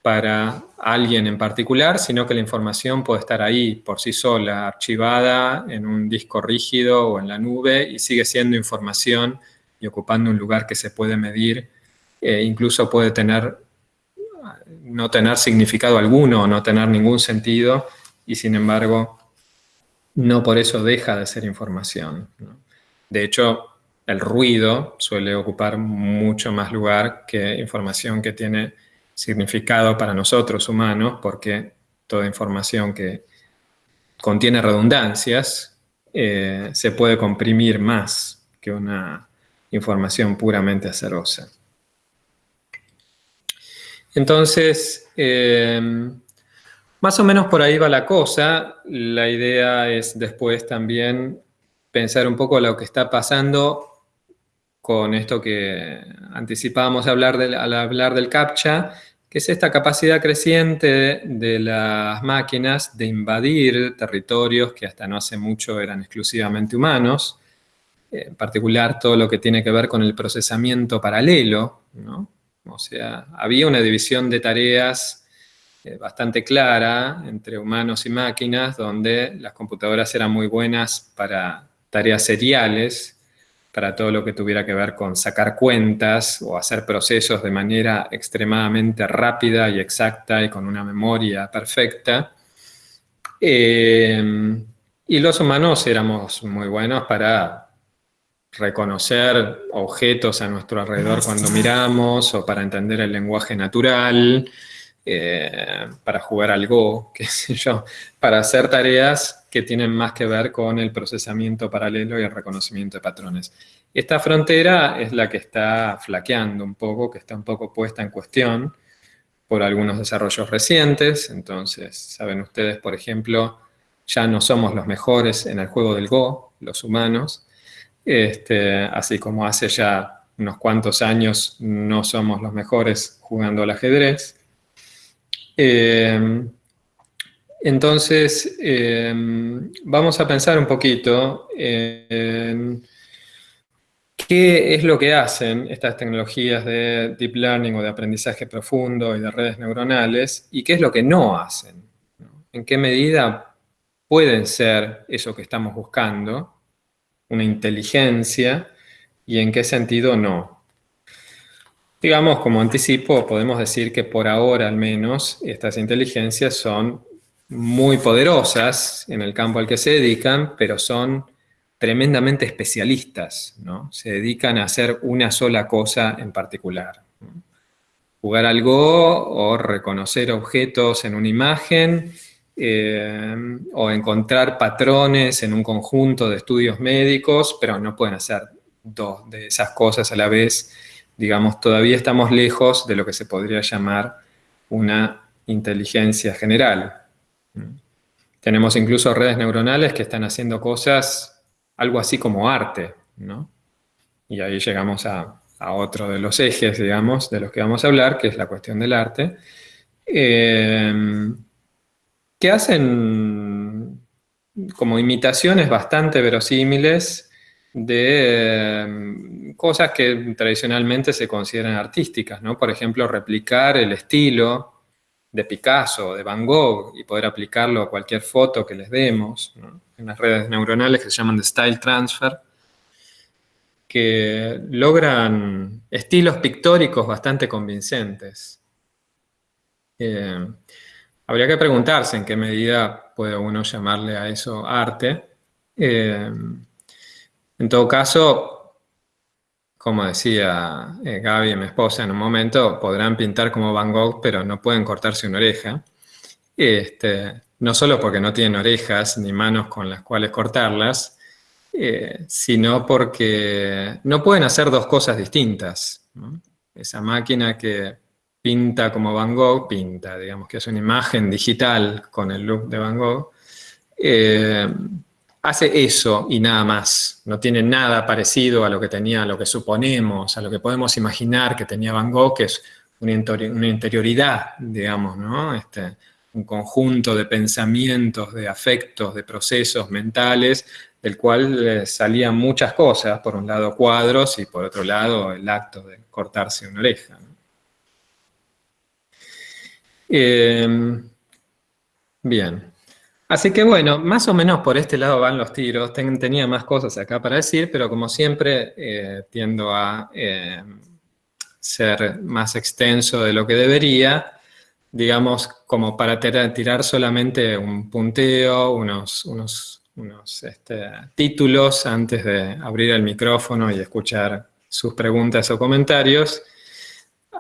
para alguien en particular, sino que la información puede estar ahí por sí sola, archivada en un disco rígido o en la nube y sigue siendo información y ocupando un lugar que se puede medir, e incluso puede tener, no tener significado alguno no tener ningún sentido y sin embargo no por eso deja de ser información. De hecho, el ruido suele ocupar mucho más lugar que información que tiene significado para nosotros humanos, porque toda información que contiene redundancias eh, se puede comprimir más que una información puramente azarosa. Entonces, eh, más o menos por ahí va la cosa. La idea es después también pensar un poco lo que está pasando con esto que anticipábamos hablar al hablar del CAPTCHA, que es esta capacidad creciente de las máquinas de invadir territorios que hasta no hace mucho eran exclusivamente humanos, en particular todo lo que tiene que ver con el procesamiento paralelo, O sea, había una división de tareas eh, bastante clara entre humanos y máquinas, donde las computadoras eran muy buenas para tareas seriales, para todo lo que tuviera que ver con sacar cuentas o hacer procesos de manera extremadamente rápida y exacta y con una memoria perfecta. Eh, y los humanos éramos muy buenos para reconocer objetos a nuestro alrededor cuando miramos o para entender el lenguaje natural, eh, para jugar al Go, [LAUGHS] qué sé yo, para hacer tareas que tienen más que ver con el procesamiento paralelo y el reconocimiento de patrones. Esta frontera es la que está flaqueando un poco, que está un poco puesta en cuestión por algunos desarrollos recientes. Entonces, saben ustedes, por ejemplo, ya no somos los mejores en el juego del Go, los humanos, este, así como hace ya unos cuantos años no somos los mejores jugando al ajedrez. Eh, entonces, em, vamos a pensar un poquito en qué es lo que hacen estas tecnologías de deep learning o de aprendizaje profundo y de redes neuronales y qué es lo que no hacen. En qué medida pueden ser eso que estamos buscando, una inteligencia, y en qué sentido no. Digamos, como anticipo, podemos decir que por ahora al menos estas inteligencias son muy poderosas en el campo al que se dedican, pero son tremendamente especialistas, ¿no? Se dedican a hacer una sola cosa en particular. Jugar al Go o reconocer objetos en una imagen eh, o encontrar patrones en un conjunto de estudios médicos, pero no pueden hacer dos de esas cosas a la vez. Digamos, todavía estamos lejos de lo que se podría llamar una inteligencia general. Tenemos incluso redes neuronales que están haciendo cosas algo así como arte, ¿no? Y ahí llegamos a, otro de los ejes, digamos, de los que vamos a hablar, que es la cuestión del arte, eh, que hacen como imitaciones bastante verosímiles de eh, cosas que tradicionalmente se consideran artísticas, ¿no? Por ejemplo, replicar el estilo de Picasso, de Van Gogh, y poder aplicarlo a cualquier foto que les demos, en las redes neuronales que se llaman de Style Transfer, que logran estilos pictóricos bastante convincentes. Eh, habría que preguntarse en qué medida puede uno llamarle a eso arte. Eh, en todo caso, como decía eh, Gaby, mi esposa, en un momento podrán pintar como Van Gogh, pero no pueden cortarse una oreja. Este, no solo porque no tienen orejas ni manos con las cuales cortarlas, eh, sino porque no pueden hacer dos cosas distintas. Esa máquina que pinta como Van Gogh, pinta, digamos que es una imagen digital con el look de Van Gogh, eh, hace eso y nada más. No tiene nada parecido a lo que tenía, a lo que suponemos, a lo que podemos imaginar que tenía Van Gogh, que es una, interioridad, digamos, ¿no? Este, un conjunto de pensamientos, de afectos, de procesos mentales, del cual eh, salían muchas cosas, por un lado cuadros y por otro lado el acto de cortarse una oreja. Em, bien, así que bueno, más o menos por este lado van los tiros, tenía más cosas acá para decir, pero como siempre eh, tiendo a em, ser más extenso de lo que debería, digamos, como para tirar solamente un punteo, unos, unos, este, títulos antes de abrir el micrófono y escuchar sus preguntas o comentarios.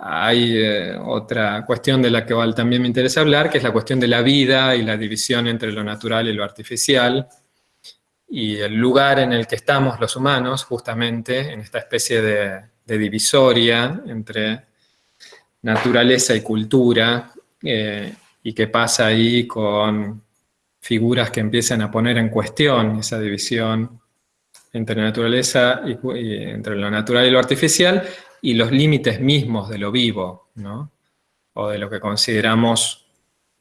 Hay eh, otra cuestión de la que también me interesa hablar, que es la cuestión de la vida y la división entre lo natural y lo artificial, y el lugar en el que estamos los humanos, justamente, en esta especie de, divisoria entre naturaleza y cultura, eh, y qué pasa ahí con figuras que empiezan a poner en cuestión esa división entre naturaleza y, entre lo natural y lo artificial y los límites mismos de lo vivo, ¿no? o de lo que consideramos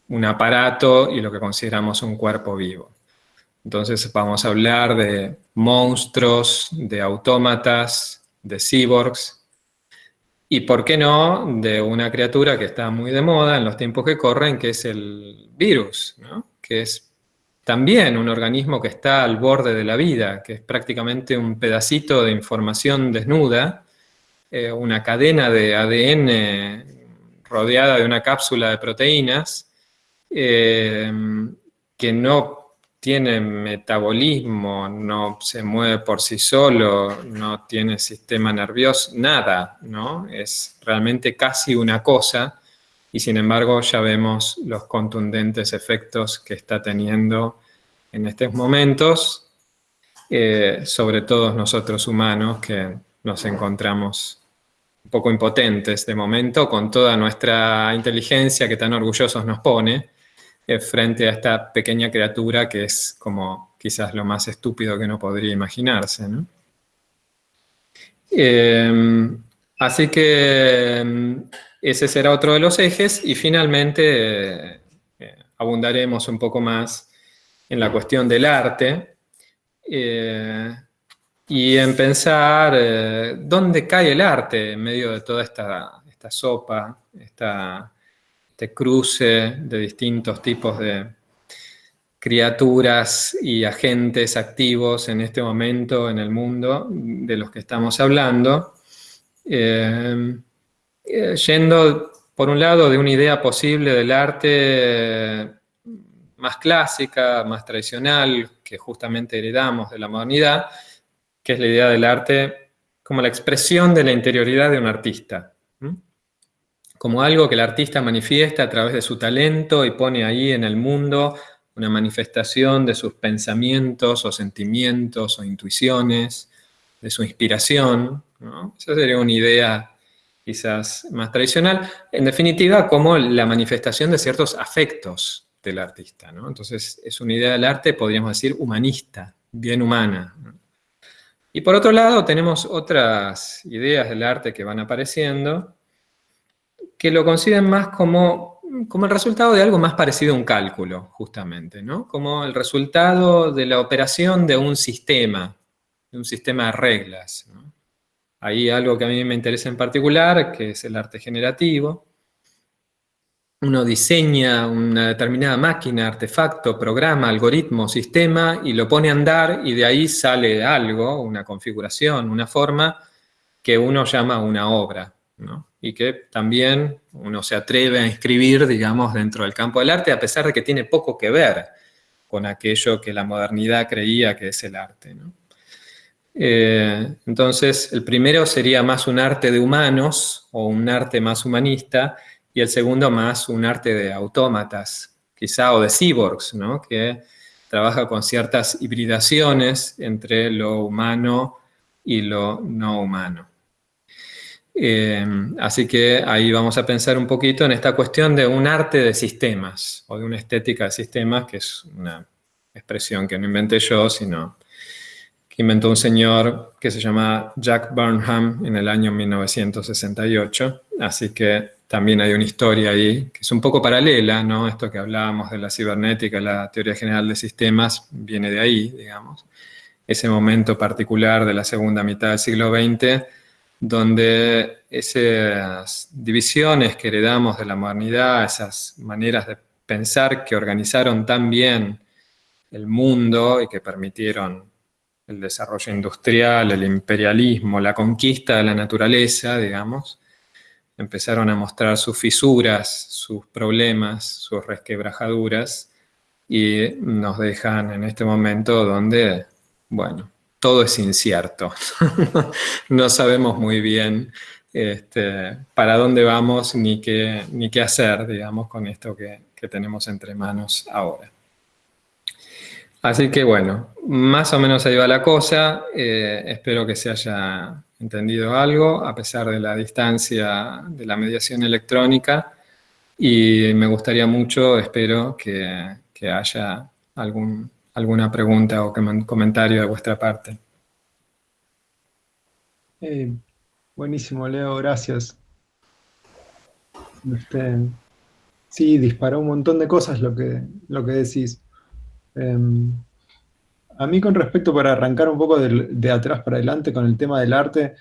un aparato y lo que consideramos un cuerpo vivo. Entonces vamos a hablar de monstruos, de autómatas, de cyborgs, y por qué no, de una criatura que está muy de moda en los tiempos que corren, que es el virus, que es también un organismo que está al borde de la vida, que es prácticamente un pedacito de información desnuda, eh, una cadena de ADN rodeada de una cápsula de proteínas, eh, que no tiene metabolismo, no se mueve por sí solo, no tiene sistema nervioso, nada, ¿no? Es realmente casi una cosa y sin embargo ya vemos los contundentes efectos que está teniendo en estos momentos eh, sobre todos nosotros humanos que nos encontramos poco impotentes de momento con toda nuestra inteligencia que tan orgullosos nos pone, eh, frente a esta pequeña criatura que es como quizás lo más estúpido que no podría imaginarse. Em, así que em, ese será otro de los ejes y finalmente eh, abundaremos un poco más en la cuestión del arte eh, y en pensar dónde cae el arte en medio de toda esta, esta sopa, esta este cruce de distintos tipos de criaturas y agentes activos en este momento en el mundo de los que estamos hablando, eh, eh, yendo por un lado de una idea posible del arte más clásica, más tradicional, que justamente heredamos de la modernidad, que es la idea del arte como la expresión de la interioridad de un artista. Como algo que el artista manifiesta a través de su talento y pone ahí en el mundo una manifestación de sus pensamientos o sentimientos o intuiciones, de su inspiración. Esa sería una idea quizás más tradicional. En definitiva, como la manifestación de ciertos afectos del artista. Entonces, es una idea del arte, podríamos decir, humanista, bien humana. Y por otro lado, tenemos otras ideas del arte que van apareciendo, que lo consideran más como, como el resultado de algo más parecido a un cálculo, justamente, ¿no? Como el resultado de la operación de un sistema, de un sistema de reglas. Hay algo que a mí me interesa en particular, que es el arte generativo. Uno diseña una determinada máquina, artefacto, programa, algoritmo, sistema, y lo pone a andar, y de ahí sale algo, una configuración, una forma, que uno llama una obra y que también uno se atreve a inscribir, digamos, dentro del campo del arte, a pesar de que tiene poco que ver con aquello que la modernidad creía que es el arte. Eh, entonces, el primero sería más un arte de humanos, o un arte más humanista, y el segundo más un arte de autómatas, quizá, o de cyborgs, que trabaja con ciertas hibridaciones entre lo humano y lo no humano. Eh, así que ahí vamos a pensar un poquito en esta cuestión de un arte de sistemas, o de una estética de sistemas, que es una expresión que no inventé yo, sino que inventó un señor que se llama Jack Burnham en el año 1968. Así que también hay una historia ahí que es un poco paralela, ¿no? Esto que hablábamos de la cibernética, la teoría general de sistemas, viene de ahí, digamos. Ese momento particular de la segunda mitad del siglo XX, donde esas divisiones que heredamos de la modernidad, esas maneras de pensar que organizaron tan bien el mundo y que permitieron el desarrollo industrial, el imperialismo, la conquista de la naturaleza, digamos, empezaron a mostrar sus fisuras, sus problemas, sus resquebrajaduras y nos dejan en este momento donde, bueno, todo es incierto. [LAUGHS] no sabemos muy bien este, para dónde vamos ni qué, ni qué hacer, digamos, con esto que, tenemos entre manos ahora. Así que bueno, más o menos ahí va la cosa. Eh, espero que se haya entendido algo, a pesar de la distancia de la mediación electrónica. Y me gustaría mucho, espero, que, que haya algún alguna pregunta o comentario de vuestra parte. Eh, buenísimo, Leo, gracias. Este, sí, disparó un montón de cosas lo que, lo que decís. Em, a mí con respecto, para arrancar un poco de, atrás para adelante con el tema del arte,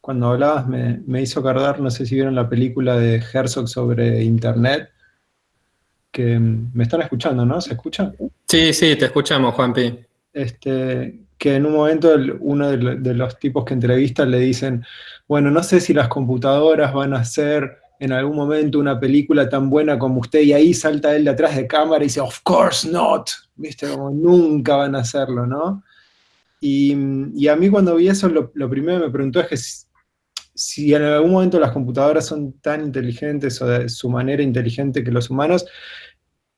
cuando hablabas me, me hizo acordar, no sé si vieron la película de Herzog sobre Internet, que me están escuchando, ¿no? ¿Se escucha? Sí, sí, te escuchamos, Juanpi. Este, que en un momento uno de, los tipos que entrevistan le dicen, bueno, no sé si las computadoras van a hacer en algún momento una película tan buena como usted, y ahí salta él de atrás de cámara y dice, of course not, viste, como nunca van a hacerlo, ¿no? Y, a mí cuando vi eso, lo, primero que me preguntó es que si en algún momento las computadoras son tan inteligentes o de su manera inteligente que los humanos,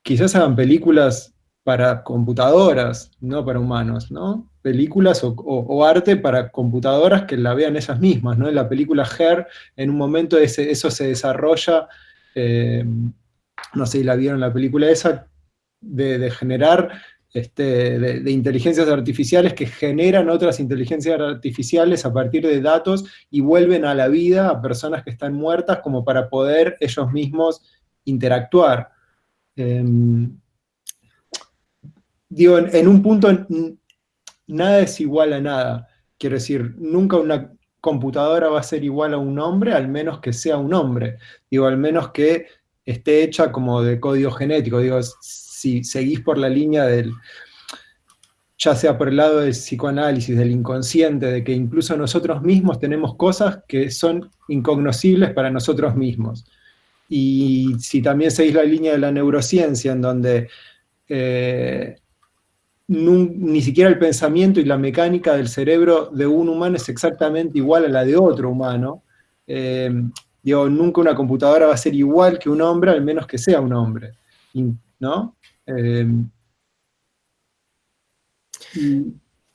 quizás hagan películas para computadoras, no para humanos, ¿no? Películas o, arte para computadoras que la vean ellas mismas, ¿no? En la película Her, en un momento eso se desarrolla, eh, no sé si la vieron la película esa, de generar este, de, inteligencias artificiales que generan otras inteligencias artificiales a partir de datos y vuelven a la vida a personas que están muertas como para poder ellos mismos interactuar. Em, digo, en, un punto nada es igual a nada. Quiero decir, nunca una computadora va a ser igual a un hombre, al menos que sea un hombre. Digo, al menos que esté hecha como de código genético. Digo, si seguís por la línea del, ya sea por el lado del psicoanálisis, del inconsciente, de que incluso nosotros mismos tenemos cosas que son incognoscibles para nosotros mismos. Y si también seguís la línea de la neurociencia, en donde eh, ni siquiera el pensamiento y la mecánica del cerebro de un humano es exactamente igual a la de otro humano. Eh, digo, nunca una computadora va a ser igual que un hombre, al menos que sea un hombre, ¿no? Eh,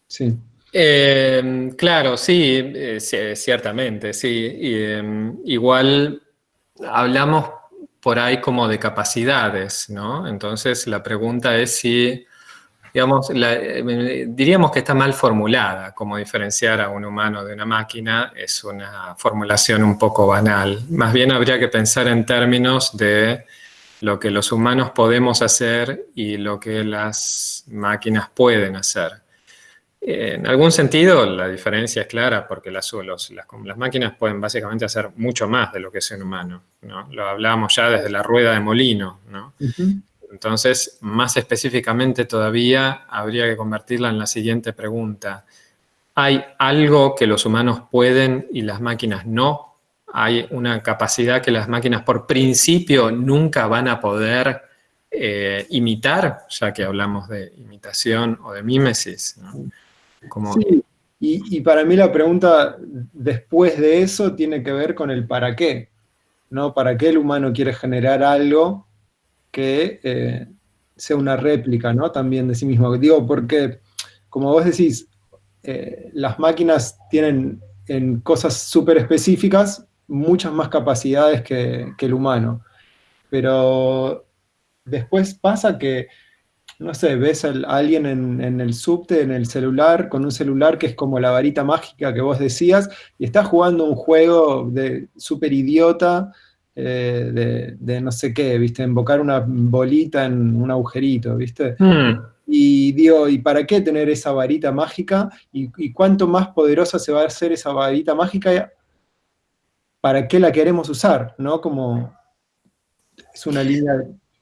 sí. Eh, claro, sí, ciertamente, sí. igual hablamos por ahí como de capacidades, ¿no? Entonces la pregunta es si digamos, eh, diríamos que está mal formulada, como diferenciar a un humano de una máquina es una formulación un poco banal. Más bien habría que pensar en términos de lo que los humanos podemos hacer y lo que las máquinas pueden hacer. En algún sentido la diferencia es clara porque las, máquinas pueden básicamente hacer mucho más de lo que es un humano. ¿no? Lo hablábamos ya desde la rueda de molino. ¿no? Entonces, más específicamente todavía, habría que convertirla en la siguiente pregunta. ¿Hay algo que los humanos pueden y las máquinas no? ¿Hay una capacidad que las máquinas por principio nunca van a poder eh, imitar? Ya que hablamos de imitación o de mímesis. Sí, y, para mí la pregunta después de eso tiene que ver con el para qué. ¿no? ¿Para qué el humano quiere generar algo que eh, sea una réplica, ¿no? También de sí mismo. Digo, porque, como vos decís, eh, las máquinas tienen en cosas súper específicas muchas más capacidades que, el humano. Pero después pasa que, no sé, ves a alguien en, el subte, en el celular, con un celular que es como la varita mágica que vos decías, y está jugando un juego de súper idiota, eh, de, no sé qué, ¿viste? Invocar una bolita en un agujerito, ¿viste? Hmm. Y digo, ¿y para qué tener esa varita mágica? ¿Y, cuánto más poderosa se va a hacer esa varita mágica? ¿Para qué la queremos usar? ¿No? Como es una línea,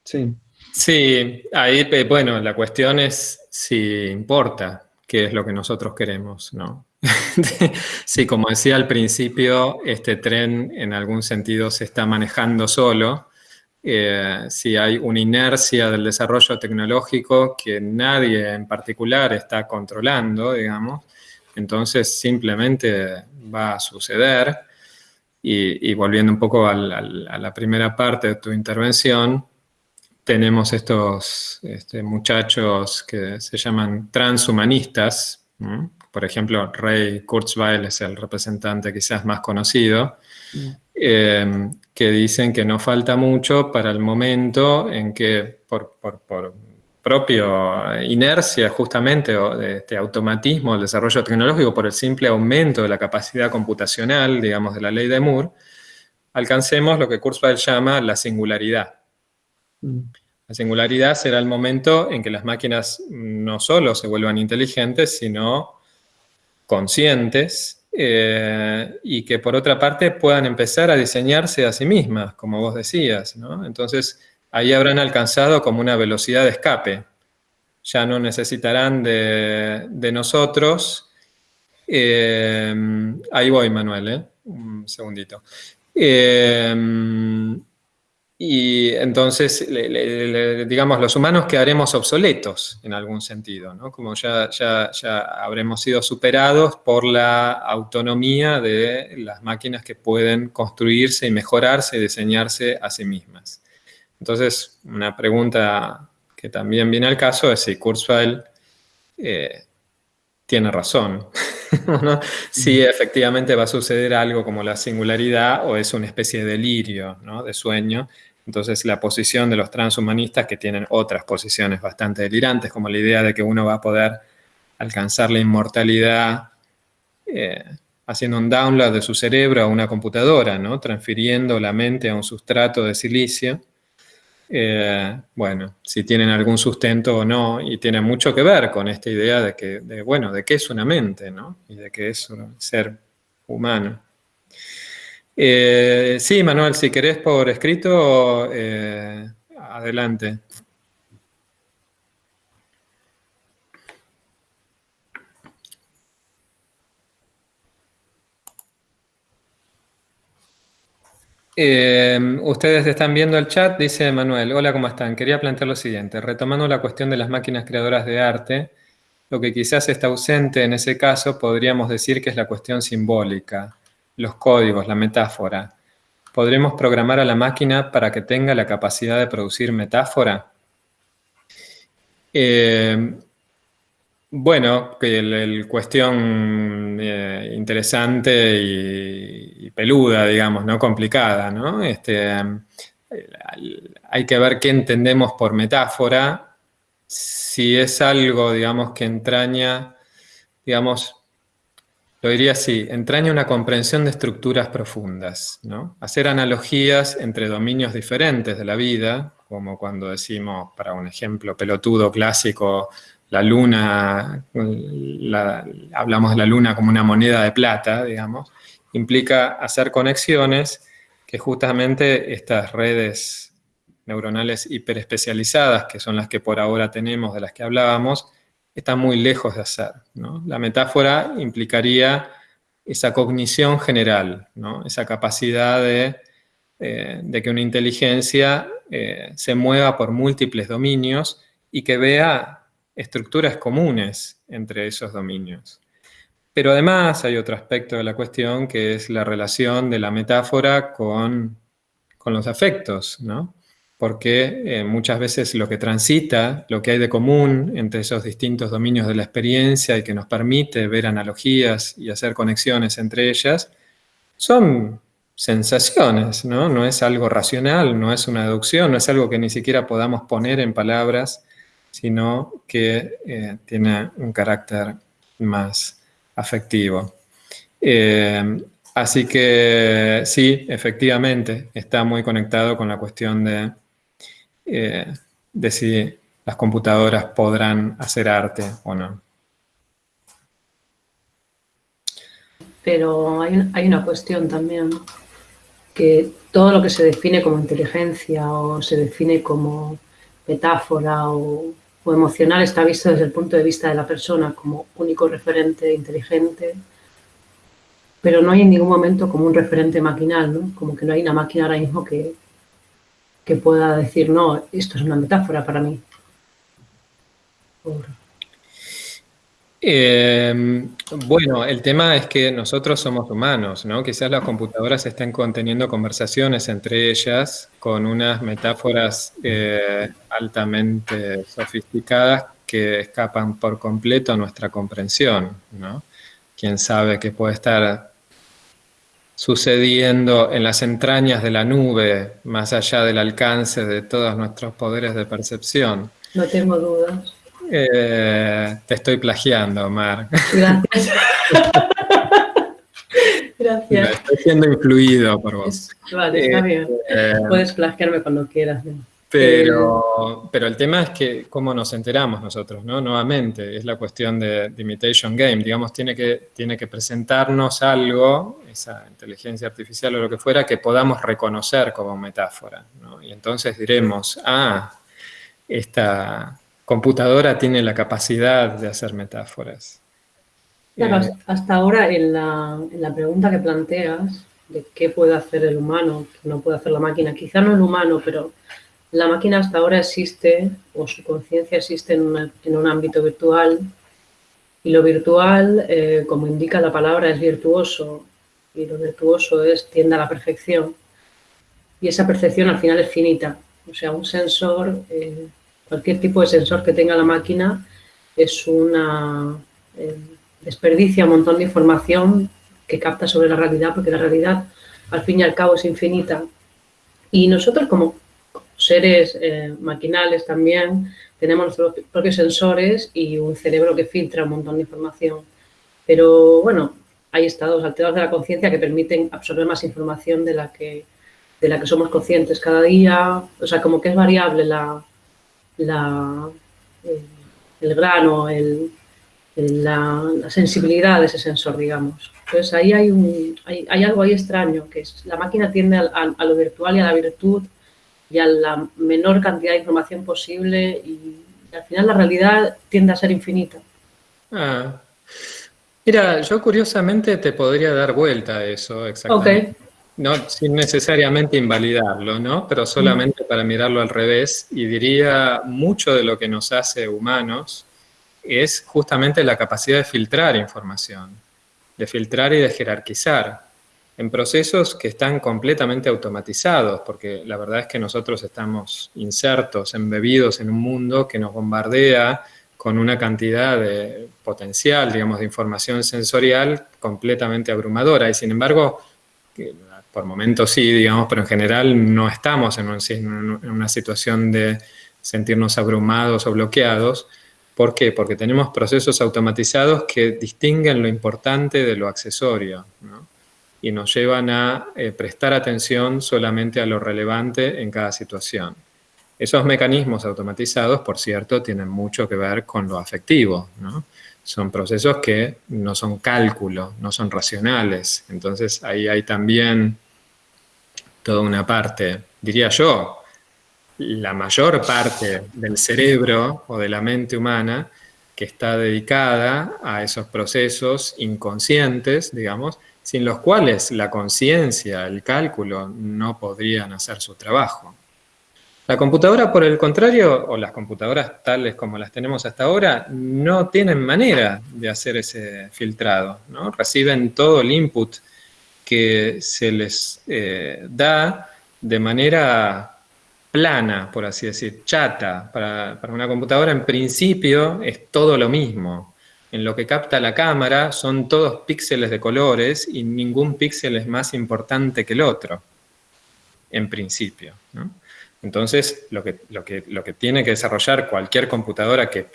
sí. Sí, ahí, bueno, la cuestión es si importa qué es lo que nosotros queremos, ¿no? [LAUGHS] sí, como decía al principio, este tren en algún sentido se está manejando solo. Eh, si hay una inercia del desarrollo tecnológico que nadie en particular está controlando, digamos, entonces simplemente va a suceder. Y, volviendo un poco a la, primera parte de tu intervención, tenemos estos este, muchachos que se llaman transhumanistas, por ejemplo, Ray Kurzweil es el representante quizás más conocido, mm. eh, que dicen que no falta mucho para el momento en que por, por, por propia inercia justamente o de este automatismo del desarrollo tecnológico, por el simple aumento de la capacidad computacional, digamos, de la ley de Moore, alcancemos lo que Kurzweil llama la singularidad. Mm. La singularidad será el momento en que las máquinas no solo se vuelvan inteligentes, sino conscientes eh, y que por otra parte puedan empezar a diseñarse a sí mismas, como vos decías. Entonces ahí habrán alcanzado como una velocidad de escape. Ya no necesitarán de, nosotros. Eh, ahí voy, Manuel, ¿eh? un segundito. Y entonces, digamos, los humanos quedaremos obsoletos en algún sentido, ¿no? Como ya, ya, ya habremos sido superados por la autonomía de las máquinas que pueden construirse y mejorarse y diseñarse a sí mismas. Entonces, una pregunta que también viene al caso es si Kurzweil eh, tiene razón. [LAUGHS] ¿no? Si efectivamente va a suceder algo como la singularidad o es una especie de delirio, ¿no? de sueño, entonces la posición de los transhumanistas que tienen otras posiciones bastante delirantes, como la idea de que uno va a poder alcanzar la inmortalidad eh, haciendo un download de su cerebro a una computadora, ¿no? transfiriendo la mente a un sustrato de silicio. Eh, bueno, si tienen algún sustento o no, y tiene mucho que ver con esta idea de que, bueno, de qué es una mente, ¿no? Y de qué es un ser humano. Eh, sí, Manuel, si querés por escrito, eh, adelante. Eh, ustedes están viendo el chat, dice Manuel, hola, ¿cómo están? Quería plantear lo siguiente, retomando la cuestión de las máquinas creadoras de arte, lo que quizás está ausente en ese caso podríamos decir que es la cuestión simbólica, los códigos, la metáfora. ¿Podremos programar a la máquina para que tenga la capacidad de producir metáfora? Eh, bueno, que el, cuestión eh, interesante y, peluda, digamos, ¿no? Complicada, ¿no? Este, hay que ver qué entendemos por metáfora, si es algo, digamos, que entraña, digamos, lo diría así, entraña una comprensión de estructuras profundas, ¿no? Hacer analogías entre dominios diferentes de la vida, como cuando decimos, para un ejemplo pelotudo clásico, la luna, hablamos de la luna como una moneda de plata, digamos, implica hacer conexiones que justamente estas redes neuronales hiperespecializadas, que son las que por ahora tenemos, de las que hablábamos, están muy lejos de hacer. La metáfora implicaría esa cognición general, esa capacidad de, eh, de, que una inteligencia eh, se mueva por múltiples dominios y que vea estructuras comunes entre esos dominios. Pero además hay otro aspecto de la cuestión que es la relación de la metáfora con, los afectos, ¿no? Porque eh, muchas veces lo que transita, lo que hay de común entre esos distintos dominios de la experiencia y que nos permite ver analogías y hacer conexiones entre ellas, son sensaciones, ¿no? No es algo racional, no es una deducción, no es algo que ni siquiera podamos poner en palabras sino que eh, tiene un carácter más afectivo. Eh, así que sí, efectivamente, está muy conectado con la cuestión de, eh, de si las computadoras podrán hacer arte o no. Pero hay, hay una cuestión también, que todo lo que se define como inteligencia o se define como metáfora o emocional está visto desde el punto de vista de la persona como único referente inteligente, pero no hay en ningún momento como un referente maquinal, ¿no? Como que no hay una máquina ahora mismo que, que pueda decir, no, esto es una metáfora para mí. Em, bueno, el tema es que nosotros somos humanos, ¿no? Quizás las computadoras estén conteniendo conversaciones entre ellas con unas metáforas eh, altamente sofisticadas que escapan por completo a nuestra comprensión, ¿no? Quién sabe qué puede estar sucediendo en las entrañas de la nube, más allá del alcance de todos nuestros poderes de percepción. No tengo dudas. Eh, te estoy plagiando, Mar. Gracias. [LAUGHS] Gracias. Estoy siendo influido por vos. Vale, está bien. Eh, Puedes plagiarme cuando quieras. Pero, eh, pero el tema es que cómo nos enteramos nosotros, ¿no? Nuevamente, es la cuestión de, imitation game. Digamos, tiene que, tiene que presentarnos algo, esa inteligencia artificial o lo que fuera, que podamos reconocer como metáfora. ¿no? Y entonces diremos, ah, esta, computadora tiene la capacidad de hacer metáforas. Claro, eh, hasta ahora en la, pregunta que planteas de qué puede hacer el humano, qué no puede hacer la máquina, quizá no el humano, pero la máquina hasta ahora existe, o su conciencia existe en, un ámbito virtual, y lo virtual, eh, como indica la palabra, es virtuoso, y lo virtuoso es tiende a la perfección, y esa percepción al final es finita, o sea, un sensor eh, Cualquier tipo de sensor que tenga la máquina es una eh, desperdicia un montón de información que capta sobre la realidad, porque la realidad al fin y al cabo es infinita. Y nosotros como seres eh, maquinales también tenemos nuestros propios sensores y un cerebro que filtra un montón de información. Pero bueno, hay estados alterados de la conciencia que permiten absorber más información de la que de la que somos conscientes cada día. O sea, como que es variable la, la, el grano, el, la, sensibilidad de ese sensor, digamos. Entonces ahí hay, un, hay, algo ahí extraño, que es la máquina tiende a, lo virtual y a la virtud y a la menor cantidad de información posible y, al final la realidad tiende a ser infinita. Ah. Mira, yo curiosamente te podría dar vuelta a eso, exactamente. No sin necesariamente invalidarlo, ¿no? Pero solamente para mirarlo al revés, y diría mucho de lo que nos hace humanos es justamente la capacidad de filtrar información, de filtrar y de jerarquizar en procesos que están completamente automatizados, porque la verdad es que nosotros estamos insertos, embebidos en un mundo que nos bombardea con una cantidad de potencial, digamos, de información sensorial completamente abrumadora, y sin embargo, por momentos sí, digamos, pero en general no estamos en, en una situación de sentirnos abrumados o bloqueados, ¿Por qué? Porque tenemos procesos automatizados que distinguen lo importante de lo accesorio y nos llevan a eh, prestar atención solamente a lo relevante en cada situación. Esos mecanismos automatizados, por cierto, tienen mucho que ver con lo afectivo. Son procesos que no son cálculo, no son racionales. Entonces ahí hay también toda una parte, diría yo, la mayor parte del cerebro o de la mente humana que está dedicada a esos procesos inconscientes, digamos, sin los cuales la conciencia, el cálculo, no podrían hacer su trabajo. La computadora, por el contrario, o las computadoras tales como las tenemos hasta ahora, no tienen manera de hacer ese filtrado. ¿no? Reciben todo el input que se les eh, da de manera plana, por así decir, chata. Para, una computadora en principio es todo lo mismo. En lo que capta la cámara son todos píxeles de colores y ningún píxel es más importante que el otro, en principio. Entonces, lo que, lo, que, lo que tiene que desarrollar cualquier computadora que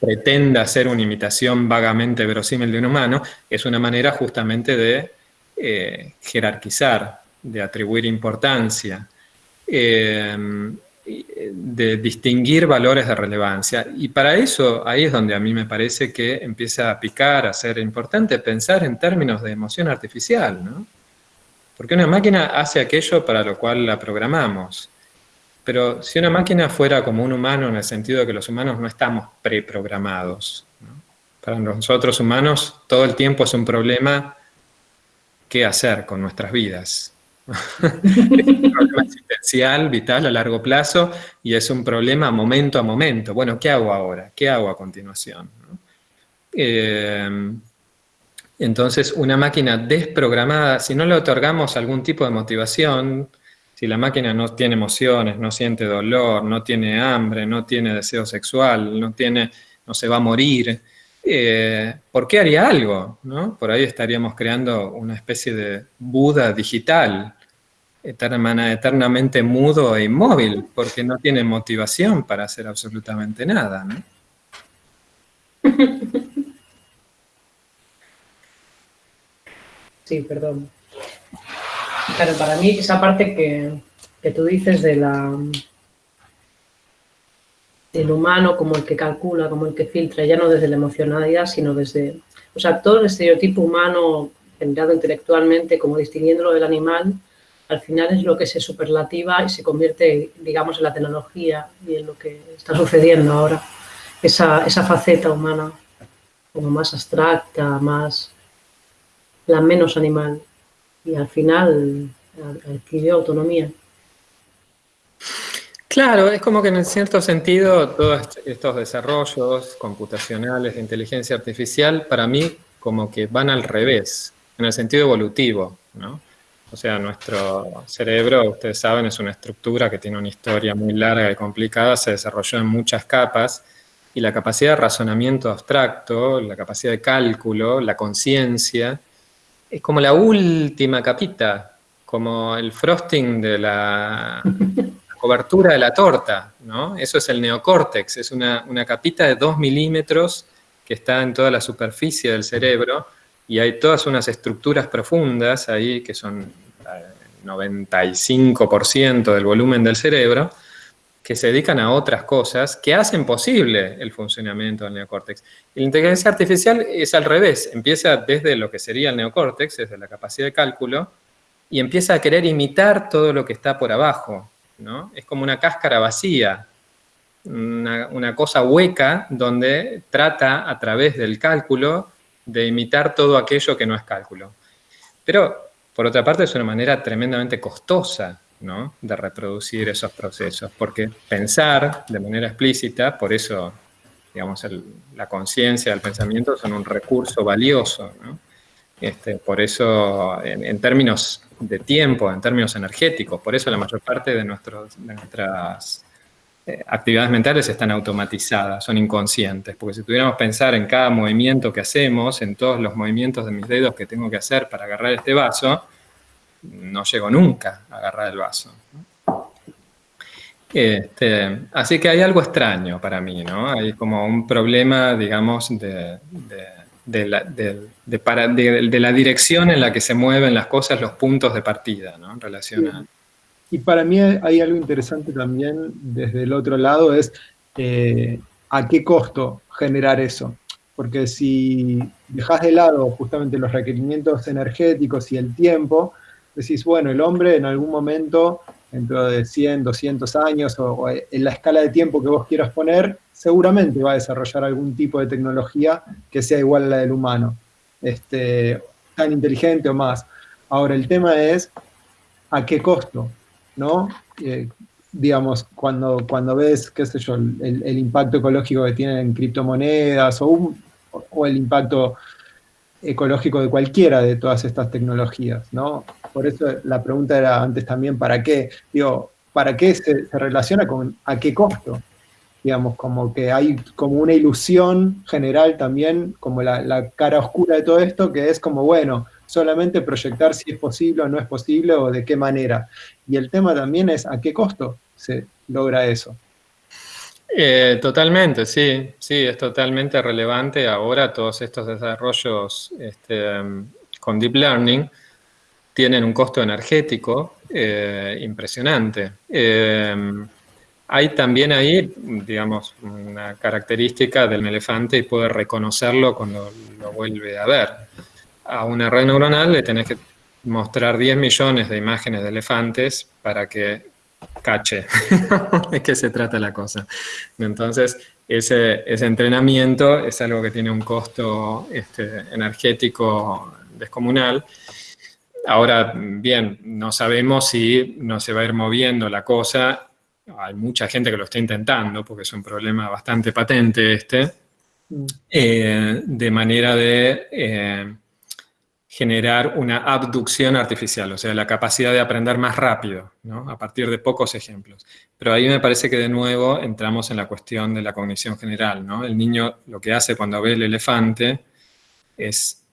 pretenda hacer una imitación vagamente verosímil de un humano es una manera justamente de eh, jerarquizar, de atribuir importancia, Em, de distinguir valores de relevancia. Y para eso, ahí es donde a mí me parece que empieza a picar, a ser importante pensar en términos de emoción artificial, ¿no? Porque una máquina hace aquello para lo cual la programamos. Pero si una máquina fuera como un humano en el sentido de que los humanos no estamos preprogramados, para nosotros humanos todo el tiempo es un problema qué hacer con nuestras vidas [LAUGHS] [LAUGHS] es un problema existencial, vital, a largo plazo, y es un problema momento a momento. Bueno, ¿qué hago ahora? ¿Qué hago a continuación? Eh, entonces, una máquina desprogramada, si no le otorgamos algún tipo de motivación, si la máquina no tiene emociones, no siente dolor, no tiene hambre, no tiene deseo sexual, no, tiene, no se va a morir, eh, ¿por qué haría algo? Por ahí estaríamos creando una especie de Buda digital, eternamente mudo e inmóvil, porque no tiene motivación para hacer absolutamente nada. ¿no? Sí, perdón. Claro, para mí esa parte que, que tú dices de la del humano como el que calcula, como el que filtra, ya no desde la emocionalidad, sino desde... O sea, todo el estereotipo humano generado intelectualmente, como distinguiéndolo del animal, al final es lo que se superlativa y se convierte, digamos, en la tecnología y en lo que está sucediendo ahora. Esa, esa faceta humana como más abstracta, más la menos animal y al final adquirió autonomía. Claro, es como que en cierto sentido todos estos desarrollos computacionales de inteligencia artificial para mí como que van al revés, en el sentido evolutivo, ¿no? O sea, nuestro cerebro, ustedes saben, es una estructura que tiene una historia muy larga y complicada, se desarrolló en muchas capas, y la capacidad de razonamiento abstracto, la capacidad de cálculo, la conciencia, es como la última capita, como el frosting de la, [LAUGHS] cobertura de la torta, ¿no? Eso es el neocórtex, es una, una capita de 2 milímetros que está en toda la superficie del cerebro, y hay todas unas estructuras profundas ahí que son el 95% del volumen del cerebro, que se dedican a otras cosas que hacen posible el funcionamiento del neocórtex. Y la inteligencia artificial es al revés, empieza desde lo que sería el neocórtex, desde la capacidad de cálculo, y empieza a querer imitar todo lo que está por abajo. Es como una cáscara vacía, una, cosa hueca donde trata a través del cálculo de imitar todo aquello que no es cálculo. Pero por otra parte es una manera tremendamente costosa ¿no? de reproducir esos procesos, porque pensar de manera explícita, por eso digamos, la conciencia, el pensamiento son un recurso valioso. Este, por eso, en, términos de tiempo, en términos energéticos, por eso la mayor parte de, nuestras eh, actividades mentales están automatizadas, son inconscientes, porque si tuviéramos que pensar en cada movimiento que hacemos, en todos los movimientos de mis dedos que tengo que hacer para agarrar este vaso, no llego nunca a agarrar el vaso. Este, así que hay algo extraño para mí, ¿no? Hay como un problema, digamos, de, la, de, la, dirección en la que se mueven las cosas, los puntos de partida, ¿no? En relación a... Y para mí hay algo interesante también desde el otro lado, es eh, a qué costo generar eso. Porque si dejas de lado justamente los requerimientos energéticos y el tiempo, decís, bueno, el hombre en algún momento, dentro de 100, 200 años, o, en la escala de tiempo que vos quieras poner, seguramente va a desarrollar algún tipo de tecnología que sea igual a la del humano, este, tan inteligente o más. Ahora, el tema es, ¿a qué costo? ¿No? Eh, digamos, cuando, cuando ves, qué sé yo, el, impacto ecológico que tienen criptomonedas o, o el impacto ecológico de cualquiera de todas estas tecnologías, ¿no? Por eso la pregunta era antes también, ¿para qué? Digo, ¿para qué se, relaciona con a qué costo? Digamos, como que hay como una ilusión general también, como la, cara oscura de todo esto, que es como, bueno, solamente proyectar si es posible o no es posible o de qué manera. Y el tema también es a qué costo se logra eso. Eh, totalmente, sí, sí, es totalmente relevante ahora todos estos desarrollos este, con Deep Learning tienen un costo energético eh, impresionante. Eh, hay también ahí, digamos, una característica del elefante y puede reconocerlo cuando lo vuelve a ver. A una red neuronal le tenés que mostrar 10 millones de imágenes de elefantes para que cache [LAUGHS] de qué se trata la cosa. Entonces, ese, entrenamiento es algo que tiene un costo este, energético descomunal. Ahora, bien, no sabemos si no se va a ir moviendo la cosa. Hay mucha gente que lo está intentando, porque es un problema bastante patente este, eh, de manera de eh, generar una abducción artificial, o sea, la capacidad de aprender más rápido, ¿no? a partir de pocos ejemplos. Pero ahí me parece que de nuevo entramos en la cuestión de la cognición general. ¿no? El niño lo que hace cuando ve el elefante es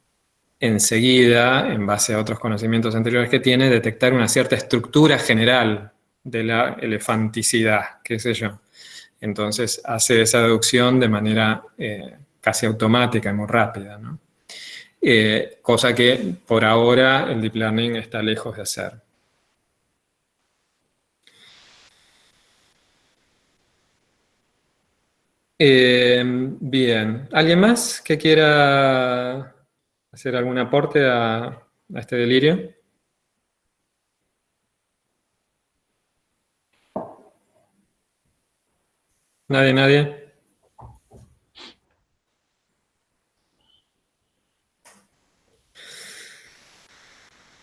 enseguida, en base a otros conocimientos anteriores que tiene, detectar una cierta estructura general de la elefanticidad, qué sé yo. Entonces hace esa deducción de manera eh, casi automática y muy rápida. ¿no? Eh, cosa que por ahora el deep learning está lejos de hacer. Eh, bien, ¿alguien más que quiera hacer algún aporte a, a este delirio? ¿Nadie, nadie?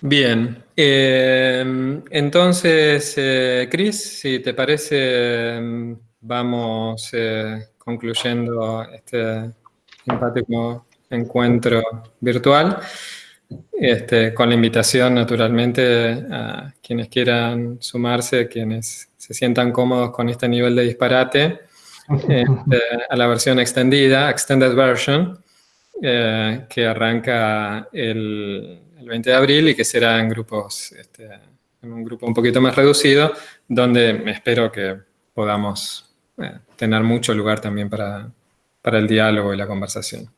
Bien, eh, entonces, eh, Cris, si te parece, vamos eh, concluyendo este simpático encuentro virtual, este, con la invitación naturalmente a quienes quieran sumarse, quienes se sientan cómodos con este nivel de disparate, este, a la versión extendida, Extended Version, que arranca el el 20 de abril y que será en grupos, este, en un grupo un poquito más reducido, donde espero que podamos eh, tener mucho lugar también para, para el diálogo y la conversación.